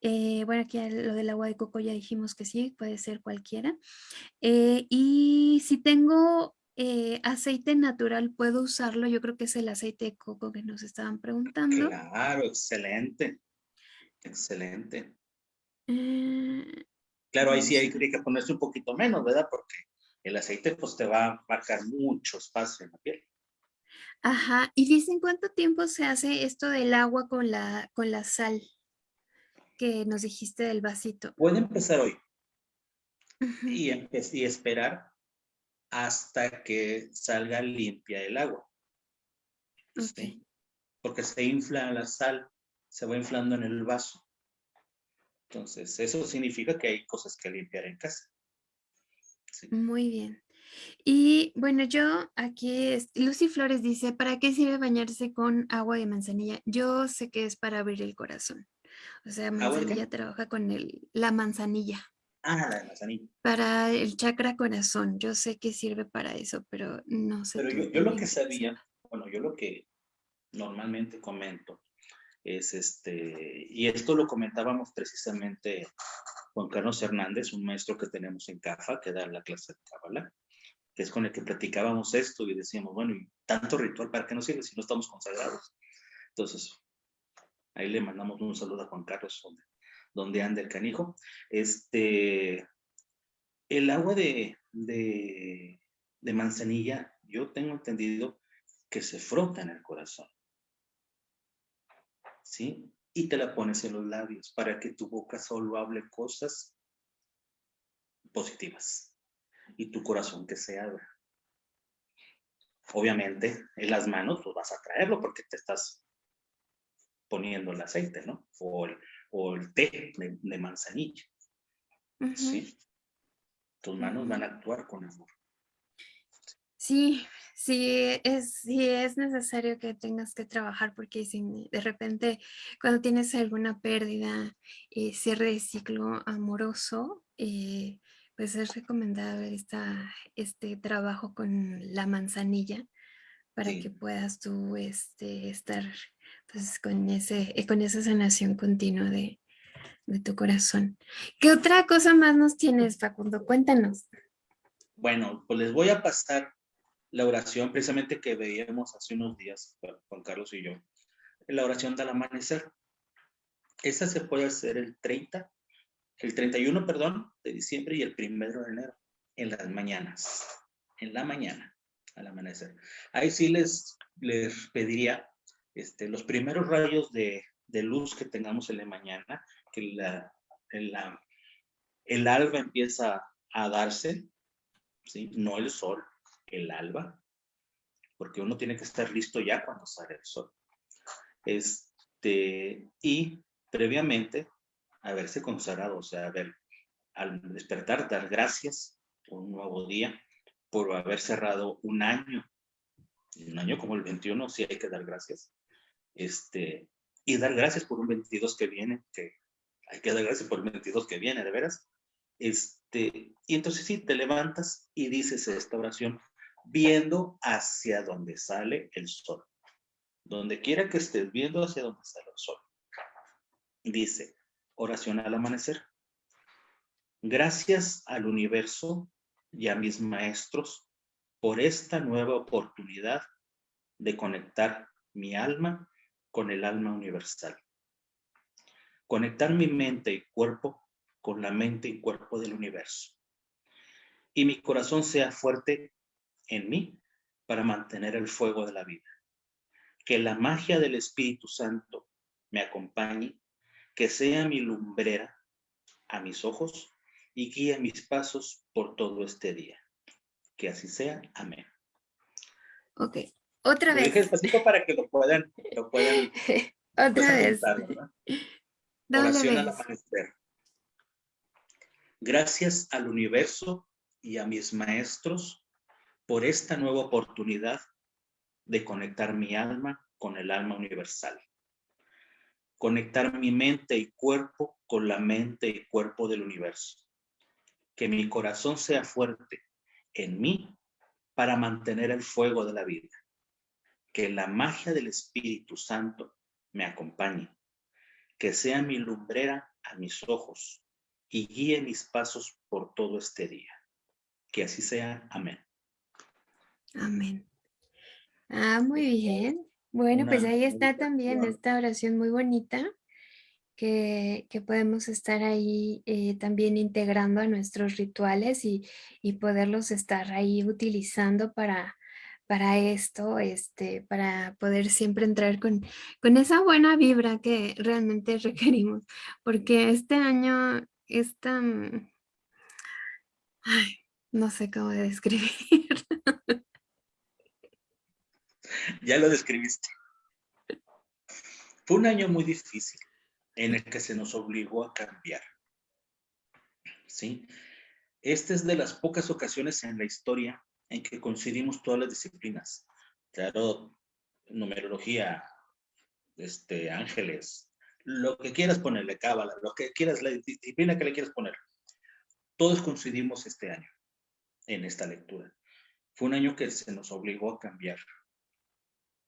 Eh, bueno, aquí lo del agua de coco ya dijimos que sí, puede ser cualquiera. Eh, y si tengo aceite natural, ¿puedo usarlo? Yo creo que es el aceite de coco que nos estaban preguntando. Claro, excelente. Excelente. Claro, ahí sí hay que ponerse un poquito menos, ¿verdad? Porque el aceite pues te va a marcar mucho espacio en la piel. Ajá, y dicen cuánto tiempo se hace esto del agua con la, con la sal que nos dijiste del vasito. Puede empezar hoy y, y esperar hasta que salga limpia el agua. Okay. Porque se infla la sal, se va inflando en el vaso. Entonces, eso significa que hay cosas que limpiar en casa. Muy bien. Y bueno, yo aquí, Lucy Flores dice, ¿para qué sirve bañarse con agua de manzanilla? Yo sé que es para abrir el corazón. O sea, manzanilla trabaja con el, la manzanilla. Ah, la manzanilla. Para el chakra corazón. Yo sé que sirve para eso, pero no sé. Pero yo, yo lo que sabía, bueno, yo lo que normalmente comento es este, y esto lo comentábamos precisamente Juan Carlos Hernández, un maestro que tenemos en CAFA, que da la clase de Cábala, que es con el que platicábamos esto y decíamos, bueno, ¿y tanto ritual para qué nos sirve si no estamos consagrados? Entonces, ahí le mandamos un saludo a Juan Carlos, donde, donde anda el canijo. Este, el agua de, de, de manzanilla, yo tengo entendido que se frota en el corazón. ¿Sí? Y te la pones en los labios para que tu boca solo hable cosas positivas y tu corazón que se abra. Obviamente, en las manos pues vas a traerlo porque te estás poniendo el aceite, ¿no? O el, té de, manzanilla. ¿Sí? Tus manos van a actuar con amor. Sí, sí es, sí es necesario que tengas que trabajar porque si de repente cuando tienes alguna pérdida, y cierre de ciclo amoroso, eh, pues es recomendable esta, este trabajo con la manzanilla para que puedas tú este, estar pues, con, ese, eh, con esa sanación continua de, de tu corazón. ¿Qué otra cosa más nos tienes, Facundo? Cuéntanos. Bueno, pues les voy a pasar la oración precisamente que veíamos hace unos días, Juan Carlos y yo, la oración del amanecer. Esa se puede hacer el 30, el 31, perdón, de diciembre y el 1 de enero, en las mañanas, en la mañana, al amanecer. Ahí sí les, les pediría este, los primeros rayos de, de luz que tengamos en la mañana, que la, la, el alba empieza a darse, ¿sí? no el sol, el alba, porque uno tiene que estar listo ya cuando sale el sol. Este, y previamente haberse consagrado, o sea, haber, al despertar, dar gracias por un nuevo día, por haber cerrado un año, un año como el 21, sí hay que dar gracias. Este, y dar gracias por un 22 que viene, que hay que dar gracias por el 22 que viene, de veras. Este, y entonces sí, te levantas y dices esta oración, viendo hacia donde sale el sol. Donde quiera que estés viendo hacia donde sale el sol. Dice, oración al amanecer. Gracias al universo y a mis maestros por esta nueva oportunidad de conectar mi alma con el alma universal. Conectar mi mente y cuerpo con la mente y cuerpo del universo. Y mi corazón sea fuerte en mí para mantener el fuego de la vida. Que la magia del Espíritu Santo me acompañe, que sea mi lumbrera a mis ojos y guíe mis pasos por todo este día. Que así sea. Amén. Ok, otra vez. despacito para que lo puedan, lo puedan *laughs* otra vez. Oración al amanecer. Gracias al universo y a mis maestros por esta nueva oportunidad de conectar mi alma con el alma universal. conectar mi mente y cuerpo con la mente y cuerpo del universo. Que mi corazón sea fuerte en mí para mantener el fuego de la vida. Que la magia del Espíritu Santo me acompañe. Que sea mi lumbrera a mis ojos y guíe mis pasos por todo este día. Que así sea. Amén. Amén. Ah, muy bien. Bueno, pues ahí está también esta oración muy bonita que, podemos estar ahí eh, también integrando a nuestros rituales y, poderlos estar ahí utilizando para, para esto, este, para poder siempre entrar con, con esa buena vibra que realmente *laughs* requerimos, porque este año es tan... Ay, no sé cómo describir. *laughs* *laughs* Ya lo describiste. Fue un año muy difícil en el que se nos obligó a cambiar. ¿Sí? Esta es de las pocas ocasiones en la historia en que coincidimos todas las disciplinas. Claro, numerología, este, ángeles, lo que quieras ponerle, cábala, lo que quieras, la disciplina que le quieras poner. Todos coincidimos este año en esta lectura. Fue un año que se nos obligó a cambiar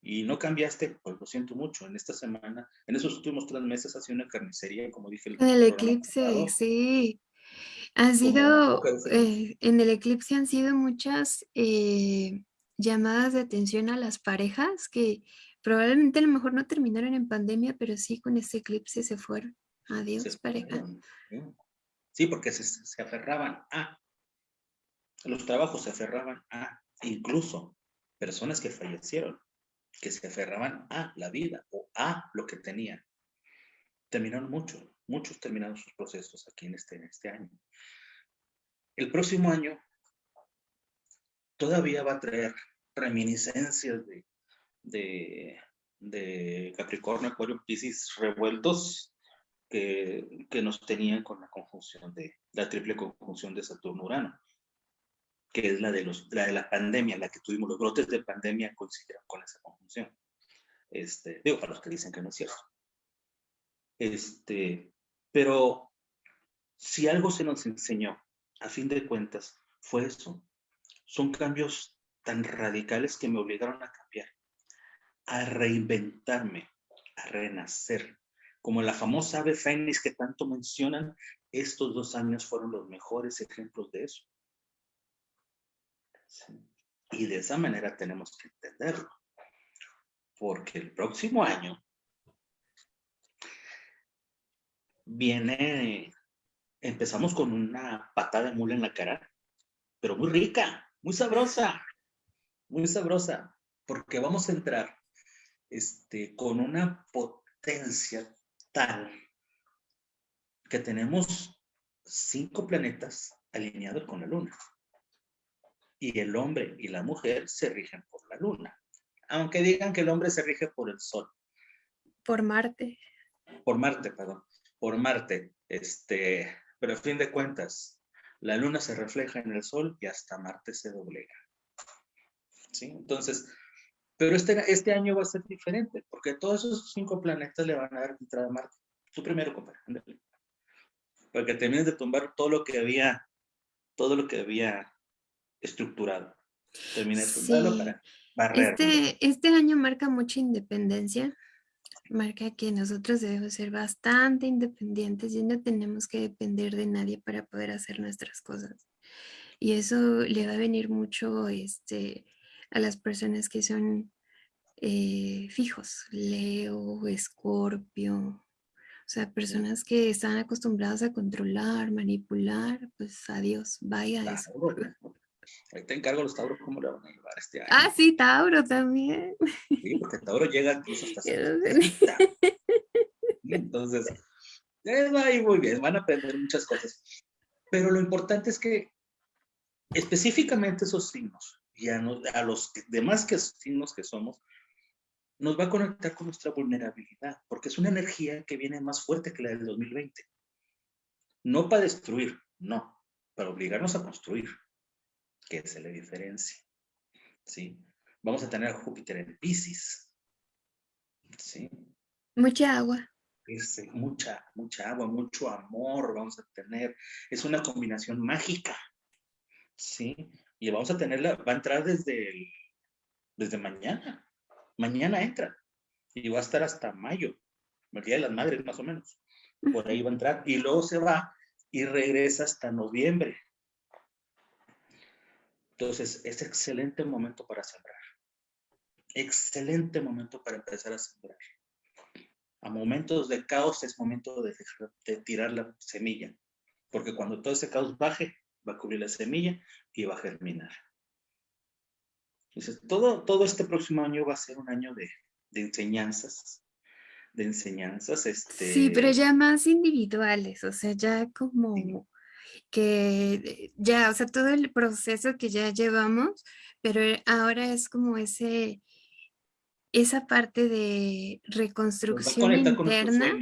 y no cambiaste, pues lo siento mucho. En esta semana, en esos últimos tres meses ha sido una carnicería, como dije. El, el eclipse, sí. Han sido, eh, en el eclipse han sido muchas eh, llamadas de atención a las parejas que probablemente a lo mejor no terminaron en pandemia, pero sí con ese eclipse se fueron. Adiós, pareja. Sí, porque se, se aferraban a, los trabajos se aferraban a, incluso personas que fallecieron que se aferraban a la vida o a lo que tenían. Terminaron muchos, muchos terminaron sus procesos aquí en este, este año. El próximo año todavía va a traer reminiscencias de, de, de Capricornio, Acuario, Pisces revueltos que, que, nos tenían con la conjunción de la triple conjunción de Saturno-Urano que es la de, los, la de la pandemia, la que tuvimos, los brotes de pandemia coincidieron con esa conjunción. Este, digo, para los que dicen que no es cierto. Este, pero si algo se nos enseñó, a fin de cuentas, fue eso. Son cambios tan radicales que me obligaron a cambiar, a reinventarme, a renacer. Como la famosa ave fénix que tanto mencionan, estos dos años fueron los mejores ejemplos de eso. Y de esa manera tenemos que entenderlo. Porque el próximo año viene, empezamos con una patada de mula en la cara, pero muy rica, muy sabrosa, muy sabrosa, porque vamos a entrar este, con una potencia tal que tenemos cinco planetas alineados con la luna y el hombre y la mujer se rigen por la luna. Aunque digan que el hombre se rige por el sol. Por Marte. Por Marte, perdón. Por Marte. Este, pero a fin de cuentas, la luna se refleja en el sol y hasta Marte se doblega. ¿Sí? Entonces, pero este, este año va a ser diferente, porque todos esos cinco planetas le van a dar entrada a Marte. Tu primero, compadre. Para que termines de tumbar todo lo que había, todo lo que había estructurado. Terminé para Este, este año marca mucha independencia. Marca que nosotros debemos ser bastante independientes y no tenemos que depender de nadie para poder hacer nuestras cosas. Y eso le va a venir mucho este, a las personas que son eh, fijos, Leo, Escorpio, o sea, personas que están acostumbradas a controlar, manipular, pues adiós, vaya eso. Ahí te encargo los Tauros cómo le van a llevar este año. Ah, sí, Tauro también. Sí, porque Tauro llega incluso hasta *laughs* Entonces, va ahí muy bien, van a aprender muchas cosas. Pero lo importante es que específicamente esos signos, y a, a los demás que signos que somos, nos va a conectar con nuestra vulnerabilidad, porque es una energía que viene más fuerte que la del 2020. No para destruir, no, para obligarnos a construir que se le diferencia. ¿Sí? Vamos a tener a Júpiter en Pisces. ¿Sí? Mucha agua. este, mucha, mucha agua, mucho amor vamos a tener. Es una combinación mágica, ¿sí? Y vamos a tenerla, va a entrar desde, desde mañana. Mañana entra y va a estar hasta mayo, el Día de las Madres más o menos. Por ahí va a entrar y luego se va y regresa hasta noviembre. Entonces, es excelente momento para sembrar. Excelente momento para empezar a sembrar. A momentos de caos es momento de, tirar la semilla, porque cuando todo ese caos baje, va a cubrir la semilla y va a germinar. Entonces, todo, todo este próximo año va a ser un año de, enseñanzas, de enseñanzas. Este... Sí, pero ya más individuales, o sea, ya como que ya, o sea, todo el proceso que ya llevamos, pero ahora es como ese, esa parte de reconstrucción interna,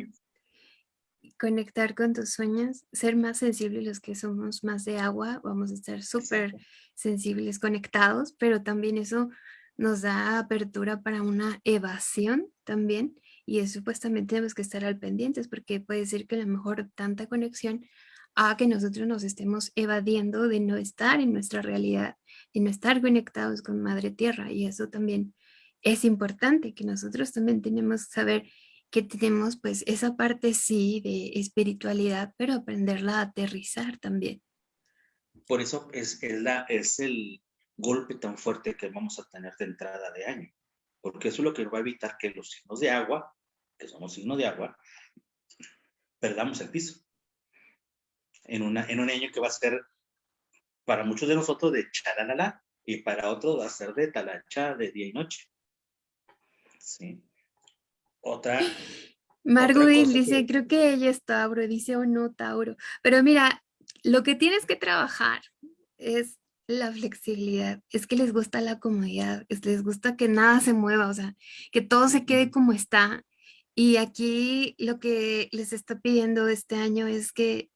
conectar con tus sueños, ser más sensibles los que somos más de agua, vamos a estar súper sensibles, conectados, pero también eso nos da apertura para una evasión también, y es supuestamente tenemos que estar al pendientes, porque puede ser que a lo mejor tanta conexión a que nosotros nos estemos evadiendo de no estar en nuestra realidad, de no estar conectados con Madre Tierra, y eso también es importante que nosotros también tenemos que saber que tenemos pues esa parte sí de espiritualidad, pero aprenderla a aterrizar también. Por eso es, la, es el golpe tan fuerte que vamos a tener de entrada de año, porque eso es lo que va a evitar que los signos de agua, que somos signos de agua, perdamos el piso. En, una, en un año que va a ser para muchos de nosotros de charalala y para otros va a ser de talacha de día y noche. Sí. Otra. Marguerite dice, creo que ella es Tauro, dice o no Tauro. Pero mira, lo que tienes que trabajar es la flexibilidad, es que les gusta la comodidad, es, les gusta que nada se mueva, o sea, que todo se quede como está. Y aquí lo que les está pidiendo este año es que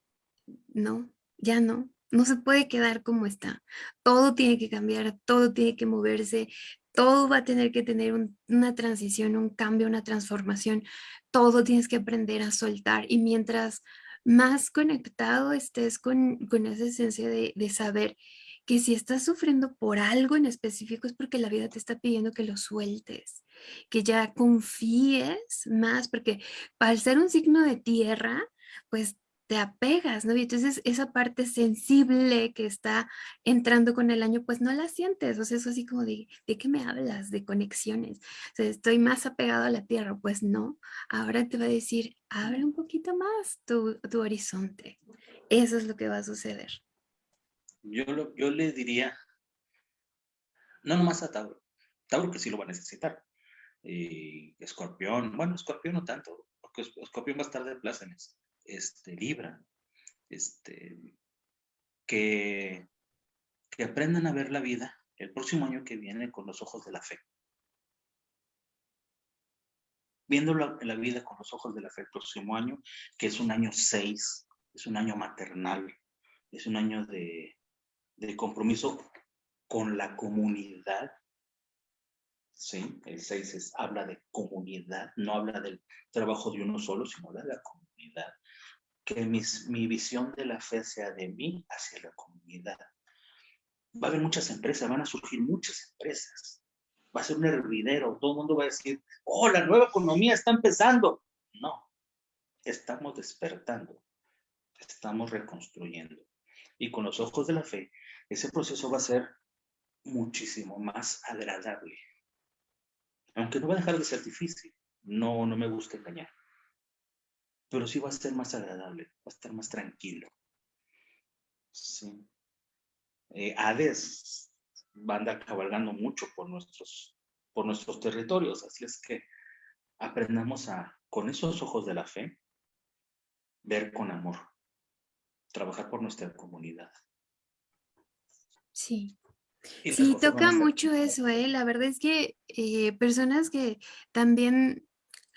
no, ya no, no se puede quedar como está. Todo tiene que cambiar, todo tiene que moverse, todo va a tener que tener una transición, un cambio, una transformación. Todo tienes que aprender a soltar y mientras más conectado estés con, esa esencia de, de saber que si estás sufriendo por algo en específico es porque la vida te está pidiendo que lo sueltes, que ya confíes más, porque para ser un signo de tierra, pues te apegas, ¿no? Y entonces esa parte sensible que está entrando con el año, pues no la sientes, o sea, eso así como de, ¿de qué me hablas? De conexiones, o sea, estoy más apegado a la tierra, pues no, ahora te va a decir, abre un poquito más tu, tu horizonte, eso es lo que va a suceder. Yo, yo le diría, no nomás a Tauro, Tauro que sí lo va a necesitar, y Escorpión, bueno, Escorpión no tanto, porque Escorpión va a estar de plácemes este, Libra, este, que, que aprendan a ver la vida el próximo año que viene con los ojos de la fe. Viendo la, vida con los ojos de la fe el próximo año, que es un año 6, es un año maternal, es un año de, de compromiso con la comunidad. Sí, el 6 habla de comunidad, no habla del trabajo de uno solo, sino de la comunidad que mi visión de la fe sea de mí hacia la comunidad. Va a haber muchas empresas, van a surgir muchas empresas. Va a ser un hervidero, todo el mundo va a decir, oh, la nueva economía está empezando. No, estamos despertando, estamos reconstruyendo. Y con los ojos de la fe, ese proceso va a ser muchísimo más agradable. Aunque no va a dejar de ser difícil, no, no me gusta engañar pero sí va a ser más agradable, va a estar más tranquilo. Sí. Eh, Hades va a andar cabalgando mucho por nuestros, por nuestros territorios, así es que aprendamos a, con esos ojos de la fe, ver con amor, trabajar por nuestra comunidad. Sí. sí, toca mucho eso, ¿eh? La verdad es que eh, personas que también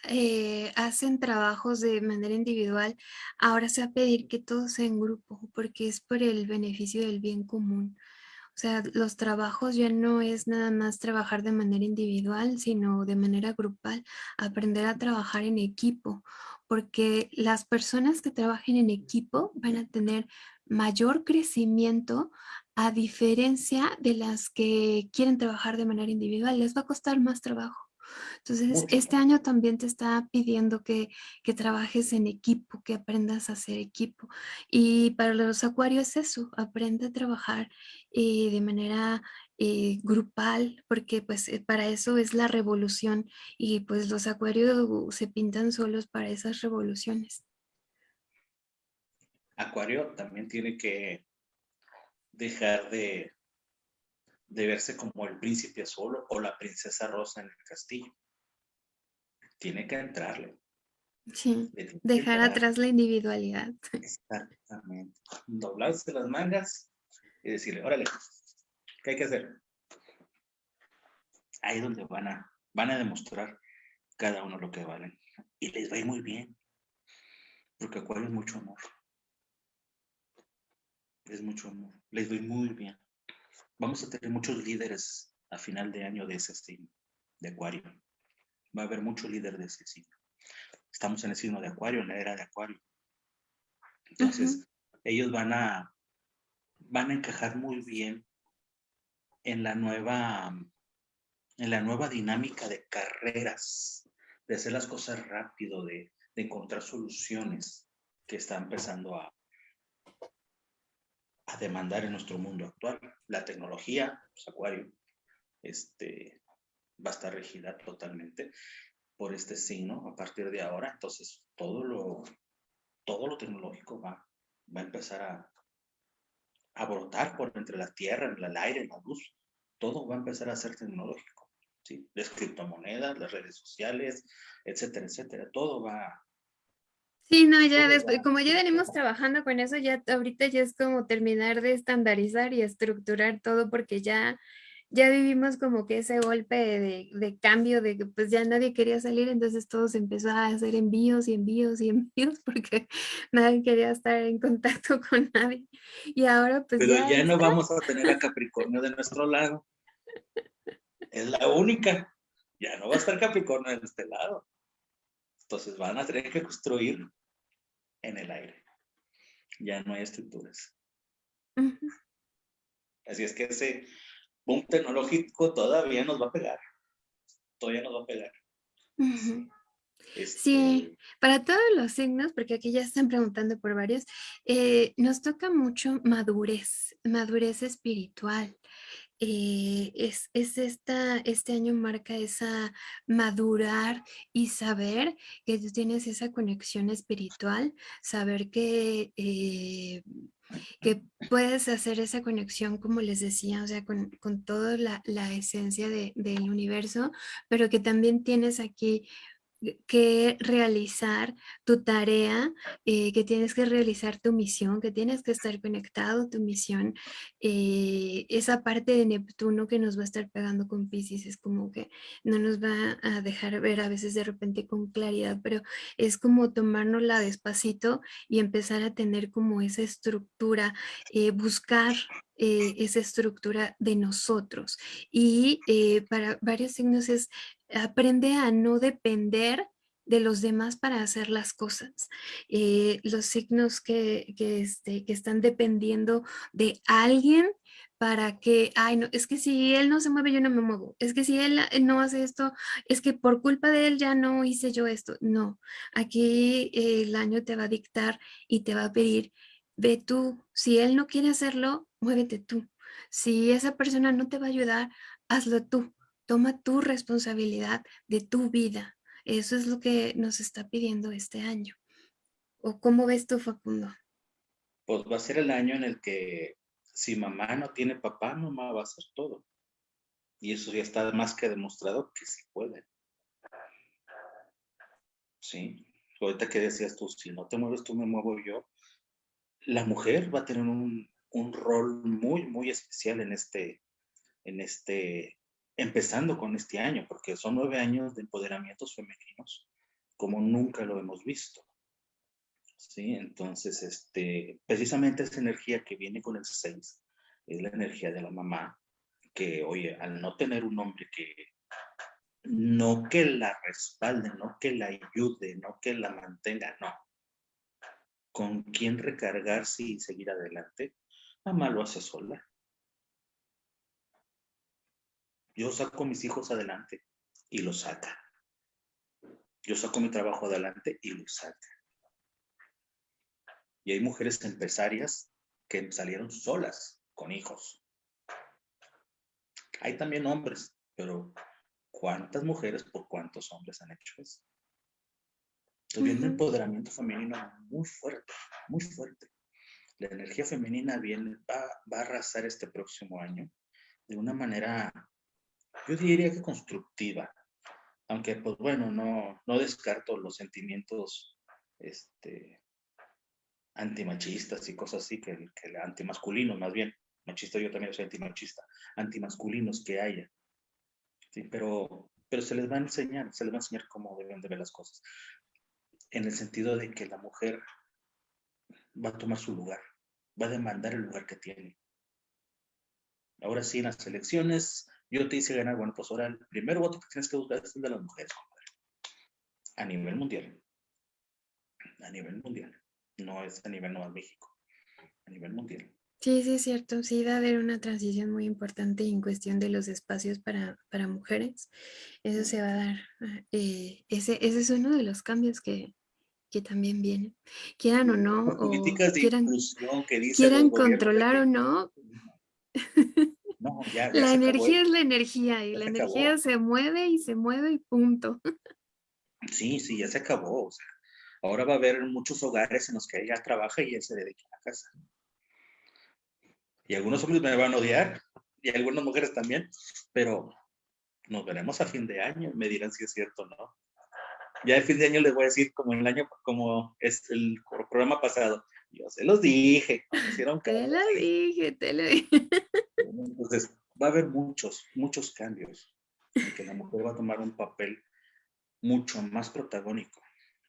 eh, hacen trabajos de manera individual, ahora se va a pedir que todo sea en grupo, porque es por el beneficio del bien común. O sea, los trabajos ya no es nada más trabajar de manera individual, sino de manera grupal, aprender a trabajar en equipo, porque las personas que trabajen en equipo van a tener mayor crecimiento a diferencia de las que quieren trabajar de manera individual. Les va a costar más trabajo. Entonces, este año también te está pidiendo que, trabajes en equipo, que aprendas a hacer equipo. Y para los acuarios es eso, aprende a trabajar eh, de manera eh, grupal, porque pues eh, para eso es la revolución y pues los acuarios se pintan solos para esas revoluciones. Acuario también tiene que dejar de, de verse como el príncipe azul o la princesa rosa en el castillo. Tiene que entrarle. Sí, dejar atrás la individualidad. Exactamente. Doblarse las mangas y decirle, órale, ¿qué hay que hacer? Ahí es donde van a, van a demostrar cada uno lo que valen. Y les va a ir muy bien. Porque Acuario es mucho amor es mucho amor. Les doy muy bien. Vamos a tener muchos líderes a final de año de ese signo, de Acuario. Va a haber muchos líderes de ese signo. Estamos en el signo de Acuario, en la era de Acuario. Entonces, ellos van a, van a encajar muy bien en la nueva, en la nueva dinámica de carreras, de hacer las cosas rápido, de, de encontrar soluciones que está empezando a, a demandar en nuestro mundo actual. La tecnología, pues, Acuario, este, va a estar regida totalmente por este signo a partir de ahora. Entonces, todo lo, todo lo tecnológico va, va a empezar a, a brotar por entre la tierra, el aire, la luz. Todo va a empezar a ser tecnológico. ¿sí? Las criptomonedas, las redes sociales, etcétera, etcétera. Todo va, Sí, no, ya después, como ya venimos trabajando con eso, ya ahorita ya es como terminar de estandarizar y estructurar todo porque ya, ya vivimos como que ese golpe de, de, cambio de que pues ya nadie quería salir, entonces todo se empezó a hacer envíos y envíos y *laughs* envíos porque nadie quería estar en contacto con nadie. Y ahora pues Pero ya, no vamos a tener a Capricornio de nuestro lado. Es la única. Ya no va a estar Capricornio de este lado. Entonces van a tener que construir en el aire. Ya no hay estructuras. Así es que ese boom tecnológico todavía nos va a pegar. Todavía nos va a pegar. Sí, este para todos los signos, porque aquí ya están preguntando por varios, eh, nos toca mucho madurez, madurez espiritual. Eh, es, es esta, este año marca esa madurar y saber que tú tienes esa conexión espiritual, saber que, eh, que puedes hacer esa conexión, como les decía, o sea, con, con toda la, la esencia de, del universo, pero que también tienes aquí que realizar tu tarea, eh, que tienes que realizar tu misión, que tienes que estar conectado tu misión. Eh, esa parte de Neptuno que nos va a estar pegando con Pisces es como que no nos va a dejar ver a veces de repente con claridad, pero es como tomárnosla despacito y empezar a tener como esa estructura, eh, buscar esa estructura de nosotros. Y para varios signos es aprende a no depender de los demás para hacer las cosas. Eh, los signos que, que, este, que están dependiendo de alguien para que, ay, no, es que si él no se mueve, yo no me muevo. Es que si él, no hace esto, es que por culpa de él ya no hice yo esto. No, aquí el año te va a dictar y te va a pedir, ve tú, si él no quiere hacerlo, muévete tú. Si esa persona no te va a ayudar, hazlo tú toma tu responsabilidad de tu vida. Eso es lo que nos está pidiendo este año. ¿O cómo ves tú, Facundo? Pues va a ser el año en el que si mamá no tiene papá, mamá va a hacer todo. Y eso ya está más que demostrado que sí puede. Sí, ahorita que decías tú, si no te mueves tú, me muevo yo. La mujer va a tener un, un rol muy, muy especial en este, en este empezando con este año, porque son nueve años de empoderamientos femeninos como nunca lo hemos visto. ¿Sí? Entonces, este, precisamente esa energía que viene con el 6 es la energía de la mamá, que, oye, al no tener un hombre que no que la respalde, no que la ayude, no que la mantenga, no. Con quién recargarse y seguir adelante, mamá lo hace sola. Yo saco a mis hijos adelante y los saca. Yo saco mi trabajo adelante y lo saca. Y hay mujeres empresarias que salieron solas con hijos. Hay también hombres, pero ¿cuántas mujeres por cuántos hombres han hecho eso? Entonces, un empoderamiento femenino muy fuerte, muy fuerte. La energía femenina viene, va, va a arrasar este próximo año de una manera, yo diría que constructiva, aunque pues bueno, no, no descarto los sentimientos este, antimachistas y cosas así, que, que antimasculinos más bien, machista yo también soy antimachista, antimasculinos que haya. Sí, pero, pero se les va a enseñar, se les va a enseñar cómo deben de ver las cosas. En el sentido de que la mujer va a tomar su lugar, va a demandar el lugar que tiene. Ahora sí, en las elecciones, yo te hice ganar, bueno, pues ahora el primer voto que tienes que buscar es el de las mujeres, A nivel mundial. A nivel mundial. No es a nivel Nueva México. A nivel mundial. Sí, sí, es cierto. Sí, va a haber una transición muy importante en cuestión de los espacios para, para mujeres. Eso se va a dar. Eh, ese, ese es uno de los cambios que, que también vienen. Quieran o no, o quieran, quieran controlar o no. *laughs* la energía es la energía y la energía se mueve y se mueve y punto. Sí, sí, ya se acabó. ahora va a haber muchos hogares en los que ella trabaja y él se dedica a la casa. Y algunos hombres me van a odiar y algunas mujeres también, pero nos veremos a fin de año y me dirán si es cierto o no. Ya el fin de año les voy a decir como el año, como es el programa pasado. Yo se los dije. Hicieron te lo dije, te lo dije. Entonces, va a haber muchos, muchos cambios. que la mujer va a tomar un papel mucho más protagónico,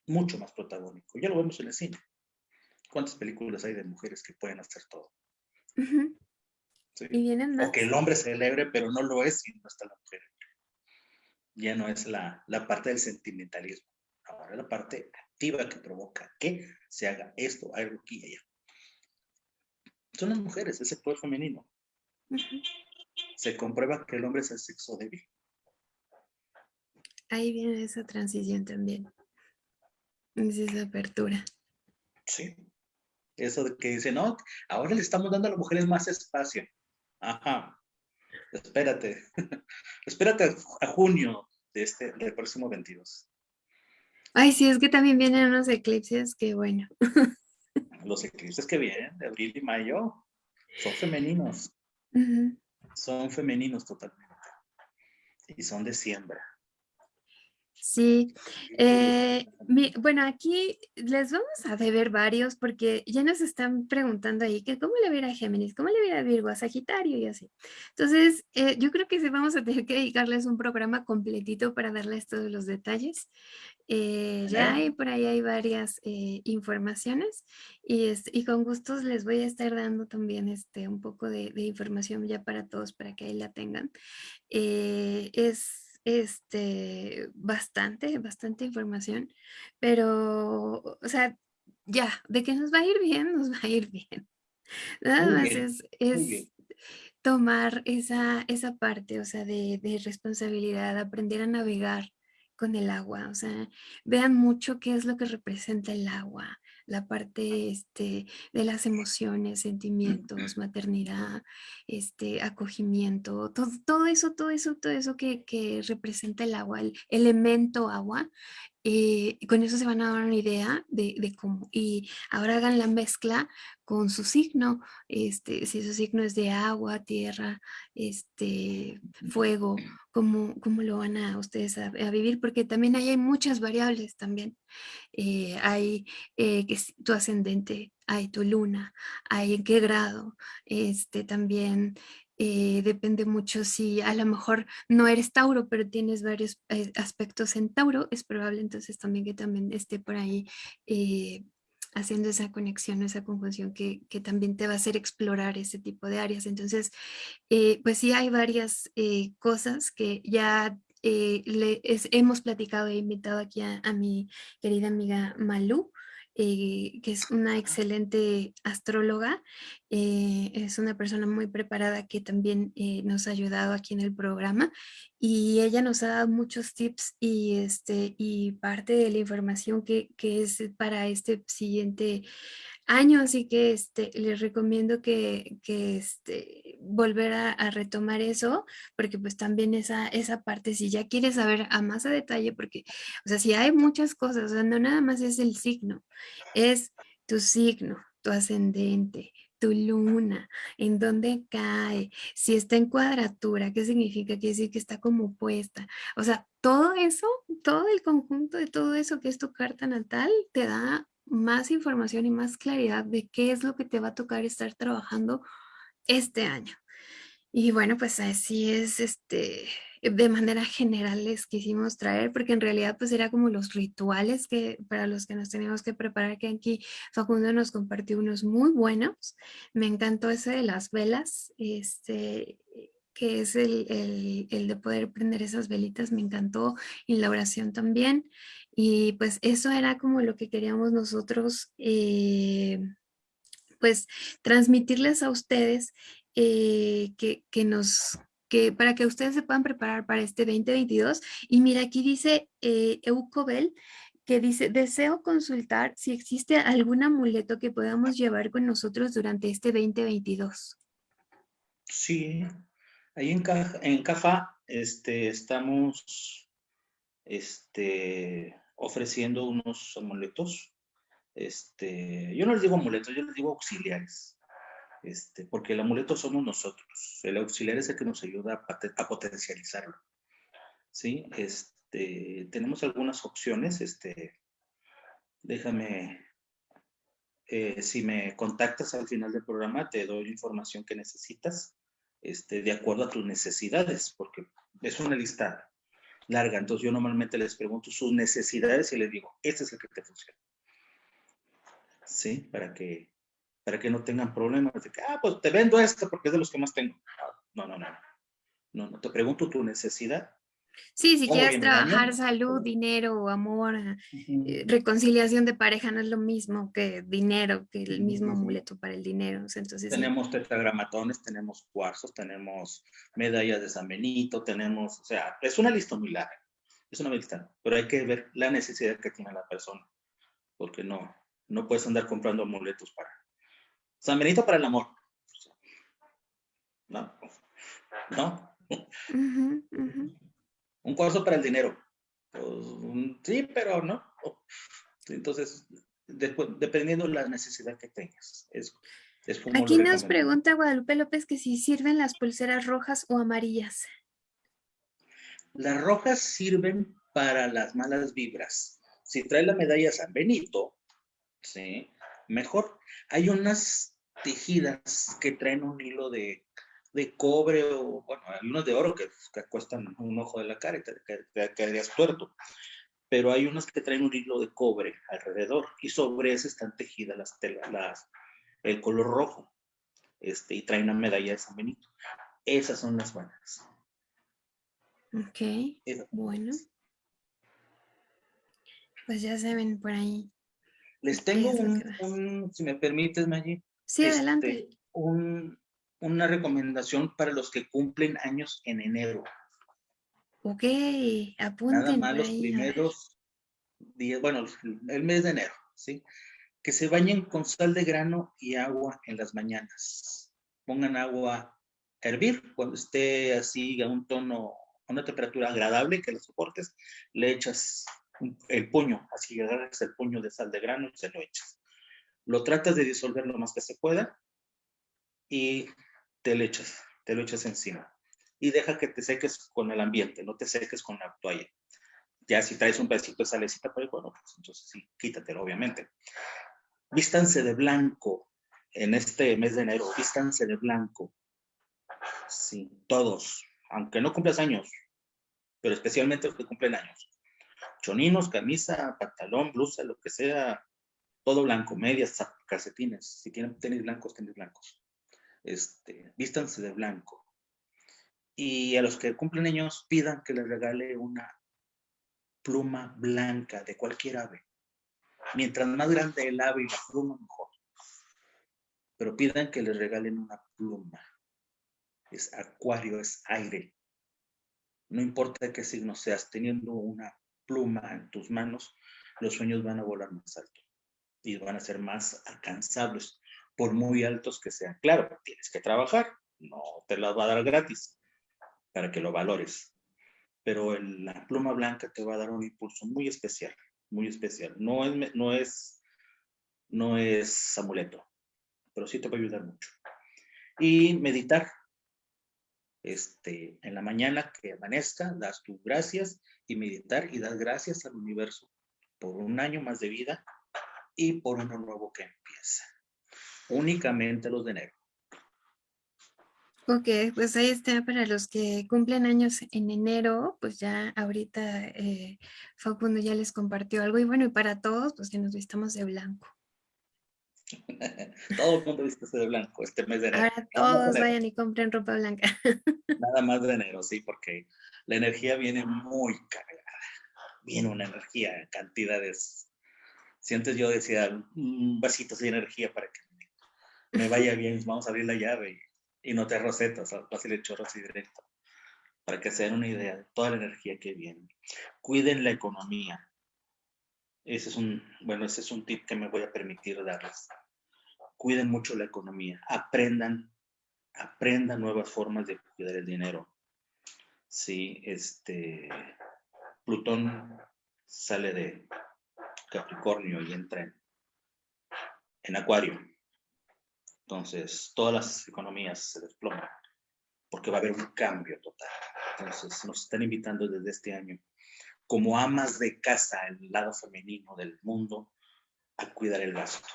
mucho más protagónico. Ya lo vemos en el cine. ¿Cuántas películas hay de mujeres que pueden hacer todo? Y vienen O que el hombre celebre, pero no lo es si no está la mujer. Ya no es la, la parte del sentimentalismo. Ahora la parte activa que provoca que se haga esto, algo aquí y allá. Son las mujeres, ese poder femenino. Se comprueba que el hombre es el sexo débil. Ahí viene esa transición también. Es esa apertura. Sí. Eso de que dice, no, ahora le estamos dando a las mujeres más espacio. Ajá. Espérate. *laughs* Espérate a junio de este, del próximo 22. Ay, sí, es que también vienen unos eclipses que bueno. *laughs* Los eclipses que vienen de abril y mayo son femeninos. Son femeninos totalmente. Y son de siembra. Sí, eh, bueno, aquí les vamos a deber varios porque ya nos están preguntando ahí que cómo le va a Géminis, cómo le va a Virgo, a Sagitario y así. Entonces, eh, yo creo que sí vamos a tener que dedicarles un programa completito para darles todos los detalles. Eh, ya hay, por ahí hay varias informaciones y, y con gustos les voy a estar dando también este, un poco de, de información ya para todos para que ahí la tengan. es este, bastante, bastante información, pero, o sea, ya, de que nos va a ir bien, nos va a ir bien. *laughs* Nada más es, es tomar esa, esa parte, o sea, de, de responsabilidad, aprender a navegar con el agua, o sea, vean mucho qué es lo que representa el agua, la parte este, de las emociones, sentimientos, *clears throat* maternidad, este, acogimiento, todo, todo eso, todo eso, todo eso que, que representa el agua, el elemento agua, eh, con eso se van a dar una idea de, cómo. Y ahora hagan la mezcla con su signo, este, si su signo es de agua, tierra, este, fuego, cómo, cómo lo van a ustedes a, vivir, porque también ahí hay muchas variables también. Eh, hay eh, que tu ascendente, hay tu luna, hay en qué grado, este, también eh, depende mucho si a lo mejor no eres Tauro, pero tienes varios eh, aspectos en Tauro, es probable entonces también que también esté por ahí eh, haciendo esa conexión, esa conjunción que, que, también te va a hacer explorar ese tipo de áreas. Entonces, pues sí hay varias cosas que ya le, hemos platicado, e invitado aquí a, a mi querida amiga Malú, eh, que es una excelente astróloga, eh, es una persona muy preparada que también eh, nos ha ayudado aquí en el programa y ella nos ha dado muchos tips y, este, y parte de la información que, que es para este siguiente año, así que este, les recomiendo que, que este, volver a, retomar eso, porque pues también esa, esa parte, si ya quieres saber a más detalle, porque, o sea, si hay muchas cosas, o sea, no nada más es el signo, es tu signo, tu ascendente, tu luna, en dónde cae, si está en cuadratura, ¿qué significa? Quiere decir que está como puesta. O sea, todo eso, todo el conjunto de todo eso que es tu carta natal, te da más información y más claridad de qué es lo que te va a tocar estar trabajando este año. Y bueno, pues así es, este, de manera general les quisimos traer, porque en realidad pues era como los rituales que para los que nos teníamos que preparar, que aquí Facundo nos compartió unos muy buenos. Me encantó ese de las velas, este, que es el, el, de poder prender esas velitas, me encantó, y la oración también. Y pues eso era como lo que queríamos nosotros, eh, pues transmitirles a ustedes eh, que, que, nos, que para que ustedes se puedan preparar para este 2022. Y mira, aquí dice eh, Eucobel, que dice, deseo consultar si existe algún amuleto que podamos llevar con nosotros durante este 2022. Sí, ahí en, Caja, en este, estamos este, ofreciendo unos amuletos. Este, yo no les digo amuletos, yo les digo auxiliares. Este, porque el amuleto somos nosotros. El auxiliar es el que nos ayuda a, potencializarlo. ¿Sí? Este, tenemos algunas opciones. Este, déjame, eh, si me contactas al final del programa, te doy información que necesitas este, de acuerdo a tus necesidades, porque es una lista larga. Entonces yo normalmente les pregunto sus necesidades y les digo, este es el que te funciona. ¿Sí? Para que, para que no tengan problemas de que, ah, pues te vendo esto porque es de los que más tengo. No, no, no. No, no, te pregunto tu necesidad Sí, si quieres trabajar salud, dinero, amor, eh, reconciliación de pareja no es lo mismo que dinero, que el mismo amuleto para el dinero. Entonces, tenemos tetragramatones, tenemos cuarzos, tenemos medallas de San Benito, tenemos, o sea, es una lista muy larga, es una lista, pero hay que ver la necesidad que tiene la persona, porque no, no puedes andar comprando amuletos para San Benito para el amor. No, no. Un cuarzo para el dinero. Pues, sí, pero no. Entonces, dependiendo de la necesidad que tengas. Es, Aquí nos pregunta Guadalupe López que si sirven las pulseras rojas o amarillas. Las rojas sirven para las malas vibras. Si trae la medalla San Benito, ¿sí? mejor. Hay unas tejidas que traen un hilo de de cobre o, bueno, algunos de oro que, cuestan un ojo de la cara y te, quedarías tuerto. Pero hay unas que traen un hilo de cobre alrededor y sobre ese están tejidas las telas, las, el color rojo. Este, y traen una medalla de San Benito. Esas son las buenas. Ok, bueno. Pues ya se ven por ahí. Les tengo un, si me permites, Maggie. Sí, adelante. Este, un, una recomendación para los que cumplen años en enero. Ok, apunten. Nada más los primeros días, bueno, el mes de enero, ¿sí? Que se bañen con sal de grano y agua en las mañanas. Pongan agua a hervir cuando esté así a un tono, a una temperatura agradable que lo soportes, le echas el puño, así agarras el puño de sal de grano y se lo echas. Lo tratas de disolver lo más que se pueda y te lo echas, te lo echas encima. Y deja que te seques con el ambiente, no te seques con la toalla. Ya si traes un pedacito de salecita por bueno, pues entonces sí, quítatelo, obviamente. Vístanse de blanco en este mes de enero, vístanse de blanco. Sí, todos, aunque no cumplas años, pero especialmente los que cumplen años. Choninos, camisa, pantalón, blusa, lo que sea, todo blanco, medias, calcetines, si tienen tenis blancos, tenis blancos. Este, vístanse de blanco. Y a los que cumplen años, pidan que les regale una pluma blanca de cualquier ave. Mientras más grande el ave y la pluma, mejor. Pero pidan que les regalen una pluma. Es acuario, es aire. No importa qué signo seas, teniendo una pluma en tus manos, los sueños van a volar más alto y van a ser más alcanzables, por muy altos que sean. Claro, tienes que trabajar, no te las va a dar gratis para que lo valores. Pero la pluma blanca te va a dar un impulso muy especial, muy especial. No es, no es, no es amuleto, pero sí te va a ayudar mucho. Y meditar, este, en la mañana que amanezca, das tus gracias y meditar y das gracias al universo por un año más de vida y por uno nuevo que empieza. Únicamente los de enero. Ok, pues ahí está para los que cumplen años en enero, pues ya ahorita eh, Facundo ya les compartió algo y bueno, y para todos, pues que nos vistamos de blanco. *laughs* Todo el mundo viste de blanco este mes de enero. Ahora todos vayan y compren ropa blanca. *laughs* Nada más de enero, sí, porque la energía viene muy cargada. Viene una energía en cantidades. Si antes yo decía un vasito de energía para que me vaya bien, vamos a abrir la llave y, no te rosetas, fácil el chorro así directo. Para que se den una idea de toda la energía que viene. Cuiden la economía ese es un, bueno, ese es un tip que me voy a permitir darles. Cuiden mucho la economía, aprendan, aprendan nuevas formas de cuidar el dinero. Sí, este, Plutón sale de Capricornio y entra en, en Acuario. Entonces, todas las economías se desploman porque va a haber un cambio total. Entonces, nos están invitando desde este año como amas de casa, el lado femenino del mundo, a cuidar el gasto,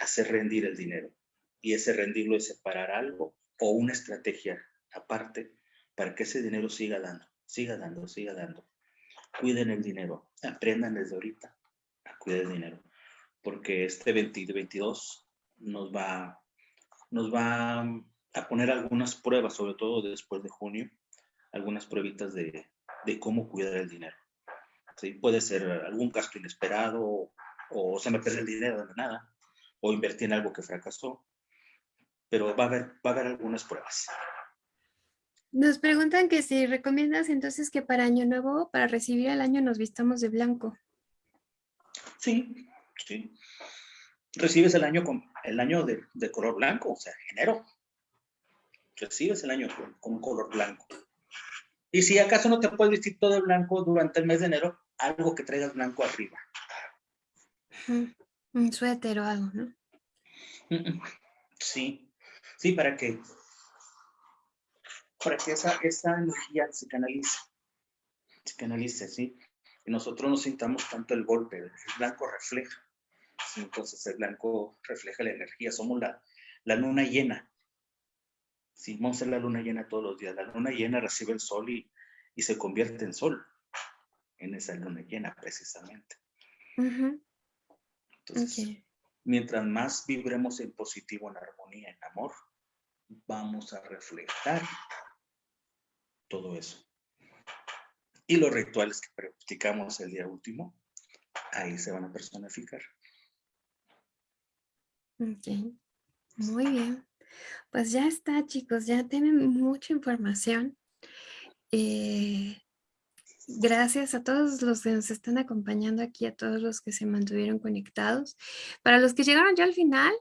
hacer rendir el dinero. Y ese rendirlo es separar algo o una estrategia aparte para que ese dinero siga dando, siga dando, siga dando. Cuiden el dinero, aprendan desde ahorita a cuidar el dinero, porque este 2022 nos va, nos va a poner algunas pruebas, sobre todo después de junio, algunas pruebitas de, de cómo cuidar el dinero. ¿Sí? Puede ser algún gasto inesperado o se me pierde el dinero de nada o invertí en algo que fracasó, pero va a haber, va a haber algunas pruebas. Nos preguntan que si recomiendas entonces que para Año Nuevo, para recibir el año, nos vistamos de blanco. Sí, sí. Recibes el año con el año de, de color blanco, o sea, enero. Recibes el año con, con color blanco. Y si acaso no te puedes vestir todo de blanco durante el mes de enero, algo que traigas blanco arriba. Un suéter o algo, ¿no? Sí, sí, para que, para que esa, esa energía se canalice, se canalice, ¿sí? Y nosotros no sintamos tanto el golpe, el blanco refleja, entonces el blanco refleja la energía, somos la, la luna llena, Sí, vamos a la luna llena todos los días. La luna llena recibe el sol y, se convierte en sol en esa luna llena precisamente. Entonces, mientras más vibremos en positivo, en armonía, en amor, vamos a reflejar todo eso. Y los rituales que practicamos el día último, ahí se van a personificar. Ok, muy bien. Pues ya está, chicos, ya tienen mucha información. Eh, gracias a todos los que nos están acompañando aquí, a todos los que se mantuvieron conectados. Para los que llegaron ya al final,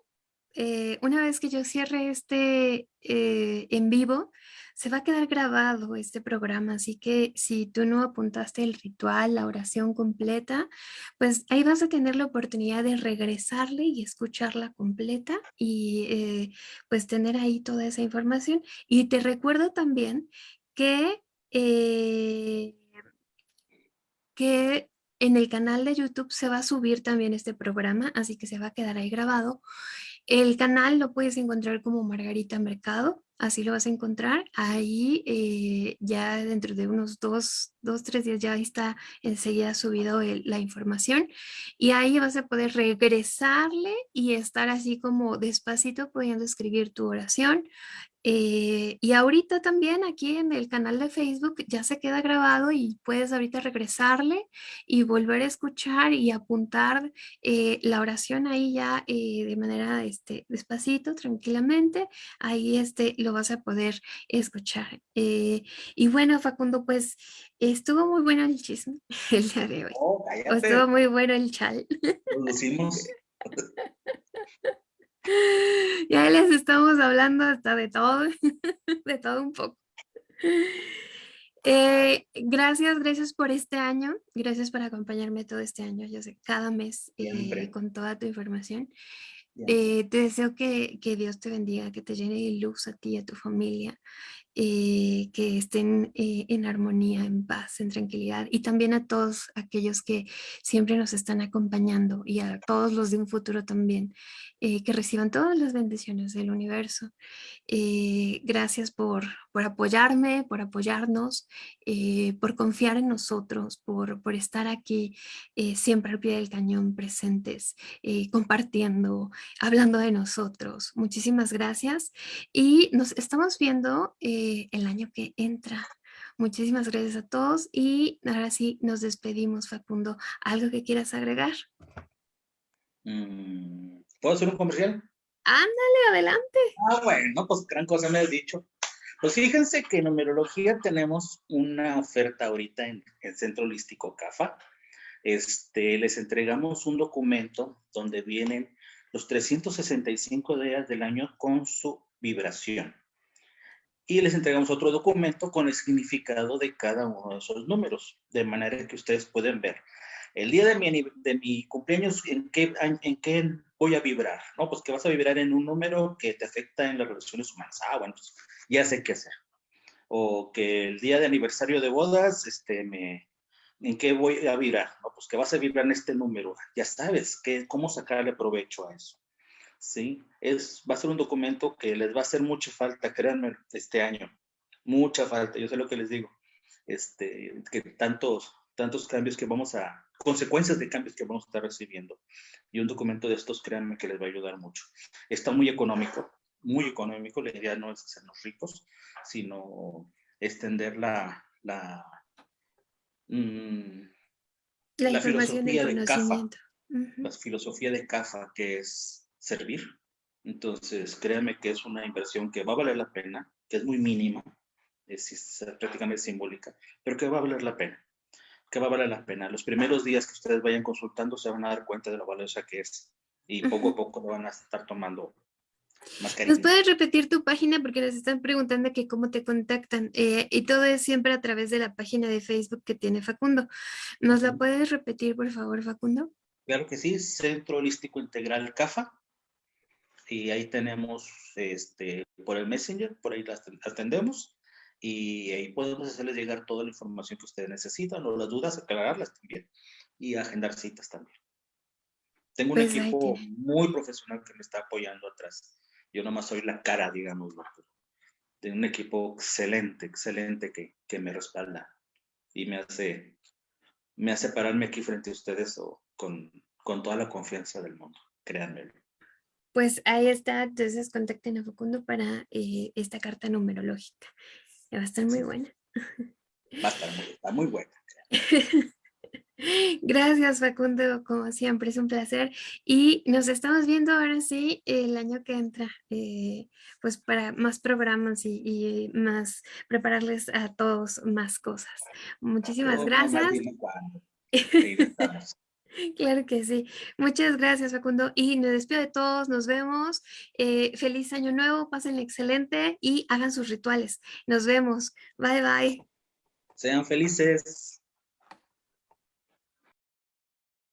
eh, una vez que yo cierre este eh, en vivo, se va a quedar grabado este programa, así que si tú no apuntaste el ritual, la oración completa, pues ahí vas a tener la oportunidad de regresarle y escucharla completa y eh, pues tener ahí toda esa información. Y te recuerdo también que, que en el canal de YouTube se va a subir también este programa, así que se va a quedar ahí grabado. El canal lo puedes encontrar como Margarita Mercado así lo vas a encontrar. Ahí eh, ya dentro de unos dos, dos, tres días ya está enseguida subido la información y ahí vas a poder regresarle y estar así como despacito pudiendo escribir tu oración eh, y ahorita también aquí en el canal de Facebook ya se queda grabado y puedes ahorita regresarle y volver a escuchar y apuntar eh, la oración ahí ya eh, de manera este, despacito, tranquilamente. Ahí este, lo vas a poder escuchar. y bueno, Facundo, pues estuvo muy bueno el chisme *laughs* el día de hoy. Oh, estuvo muy bueno el chal. *laughs* Ya les estamos hablando hasta de todo, *laughs* de todo un poco. Eh, gracias, gracias por este año, gracias por acompañarme todo este año, yo sé, cada mes eh, con toda tu información. Eh, te deseo que, que, Dios te bendiga, que te llene de luz a ti y a tu familia, eh, que estén eh, en armonía, en paz, en tranquilidad y también a todos aquellos que siempre nos están acompañando y a todos los de un futuro también, eh, que reciban todas las bendiciones del universo. gracias por, por, apoyarme, por apoyarnos, por confiar en nosotros, por, por estar aquí siempre al pie del cañón presentes, compartiendo, hablando de nosotros. Muchísimas gracias y nos estamos viendo el año que entra. Muchísimas gracias a todos y ahora sí nos despedimos, Facundo. ¿Algo que quieras agregar? Mm, ¿Puedo hacer un comercial? Ándale, adelante. Ah, bueno, pues gran cosa me has dicho. Pues fíjense que en numerología tenemos una oferta ahorita en el Centro Holístico CAFA. Este, les entregamos un documento donde vienen los 365 días del año con su vibración y les entregamos otro documento con el significado de cada uno de esos números, de manera que ustedes pueden ver. El día de mi, de mi cumpleaños, ¿en qué, ¿en qué voy a vibrar? ¿No? Pues que vas a vibrar en un número que te afecta en las relaciones humanas. Ah, bueno, pues ya sé qué hacer. O que el día de aniversario de bodas, este, me, ¿en qué voy a vibrar? No, pues que vas a vibrar en este número. Ya sabes que, cómo sacarle provecho a eso. ¿Sí? Es, va a ser un documento que les va a hacer mucha falta, créanme, este año. Mucha falta, yo sé lo que les digo. Este, que tantos, tantos cambios que vamos a, consecuencias de cambios que vamos a estar recibiendo. Y un documento de estos, créanme que les va a ayudar mucho. Está muy económico, muy económico. La idea no es hacernos ricos, sino extender la, la, mm, la, filosofía de CAFA. La filosofía de CAFA, que es servir. Entonces, créanme que es una inversión que va a valer la pena, que es muy mínima, es, prácticamente simbólica, pero que va a valer la pena, que va a valer la pena. Los primeros días que ustedes vayan consultando se van a dar cuenta de lo valiosa que es y poco a poco lo van a estar tomando más ¿Nos puedes repetir tu página? Porque nos están preguntando que cómo te contactan. Eh, y todo es siempre a través de la página de Facebook que tiene Facundo. ¿Nos la puedes repetir, por favor, Facundo? Claro que sí, Centro Holístico Integral CAFA y ahí tenemos este, por el Messenger, por ahí las atendemos y ahí podemos hacerles llegar toda la información que ustedes necesitan o las dudas, aclararlas también y agendar citas también. Tengo un pues equipo muy profesional que me está apoyando atrás. Yo nomás soy la cara, digamos, de un equipo excelente, excelente que, que, me respalda y me hace, me hace pararme aquí frente a ustedes o con, con toda la confianza del mundo, créanme. Pues ahí está, entonces contacten a Facundo para eh, esta carta numerológica. Va a estar muy buena. *laughs* Va a estar muy, está muy buena. *laughs* Gracias Facundo, como siempre es un placer y nos estamos viendo ahora sí el año que entra, eh, pues para más programas y, más prepararles a todos más cosas. Muchísimas gracias. *laughs* Claro que sí. Muchas gracias, Facundo. Y me despido de todos. Nos vemos. Eh, feliz año nuevo. Pasen excelente y hagan sus rituales. Nos vemos. Bye, bye. Sean felices.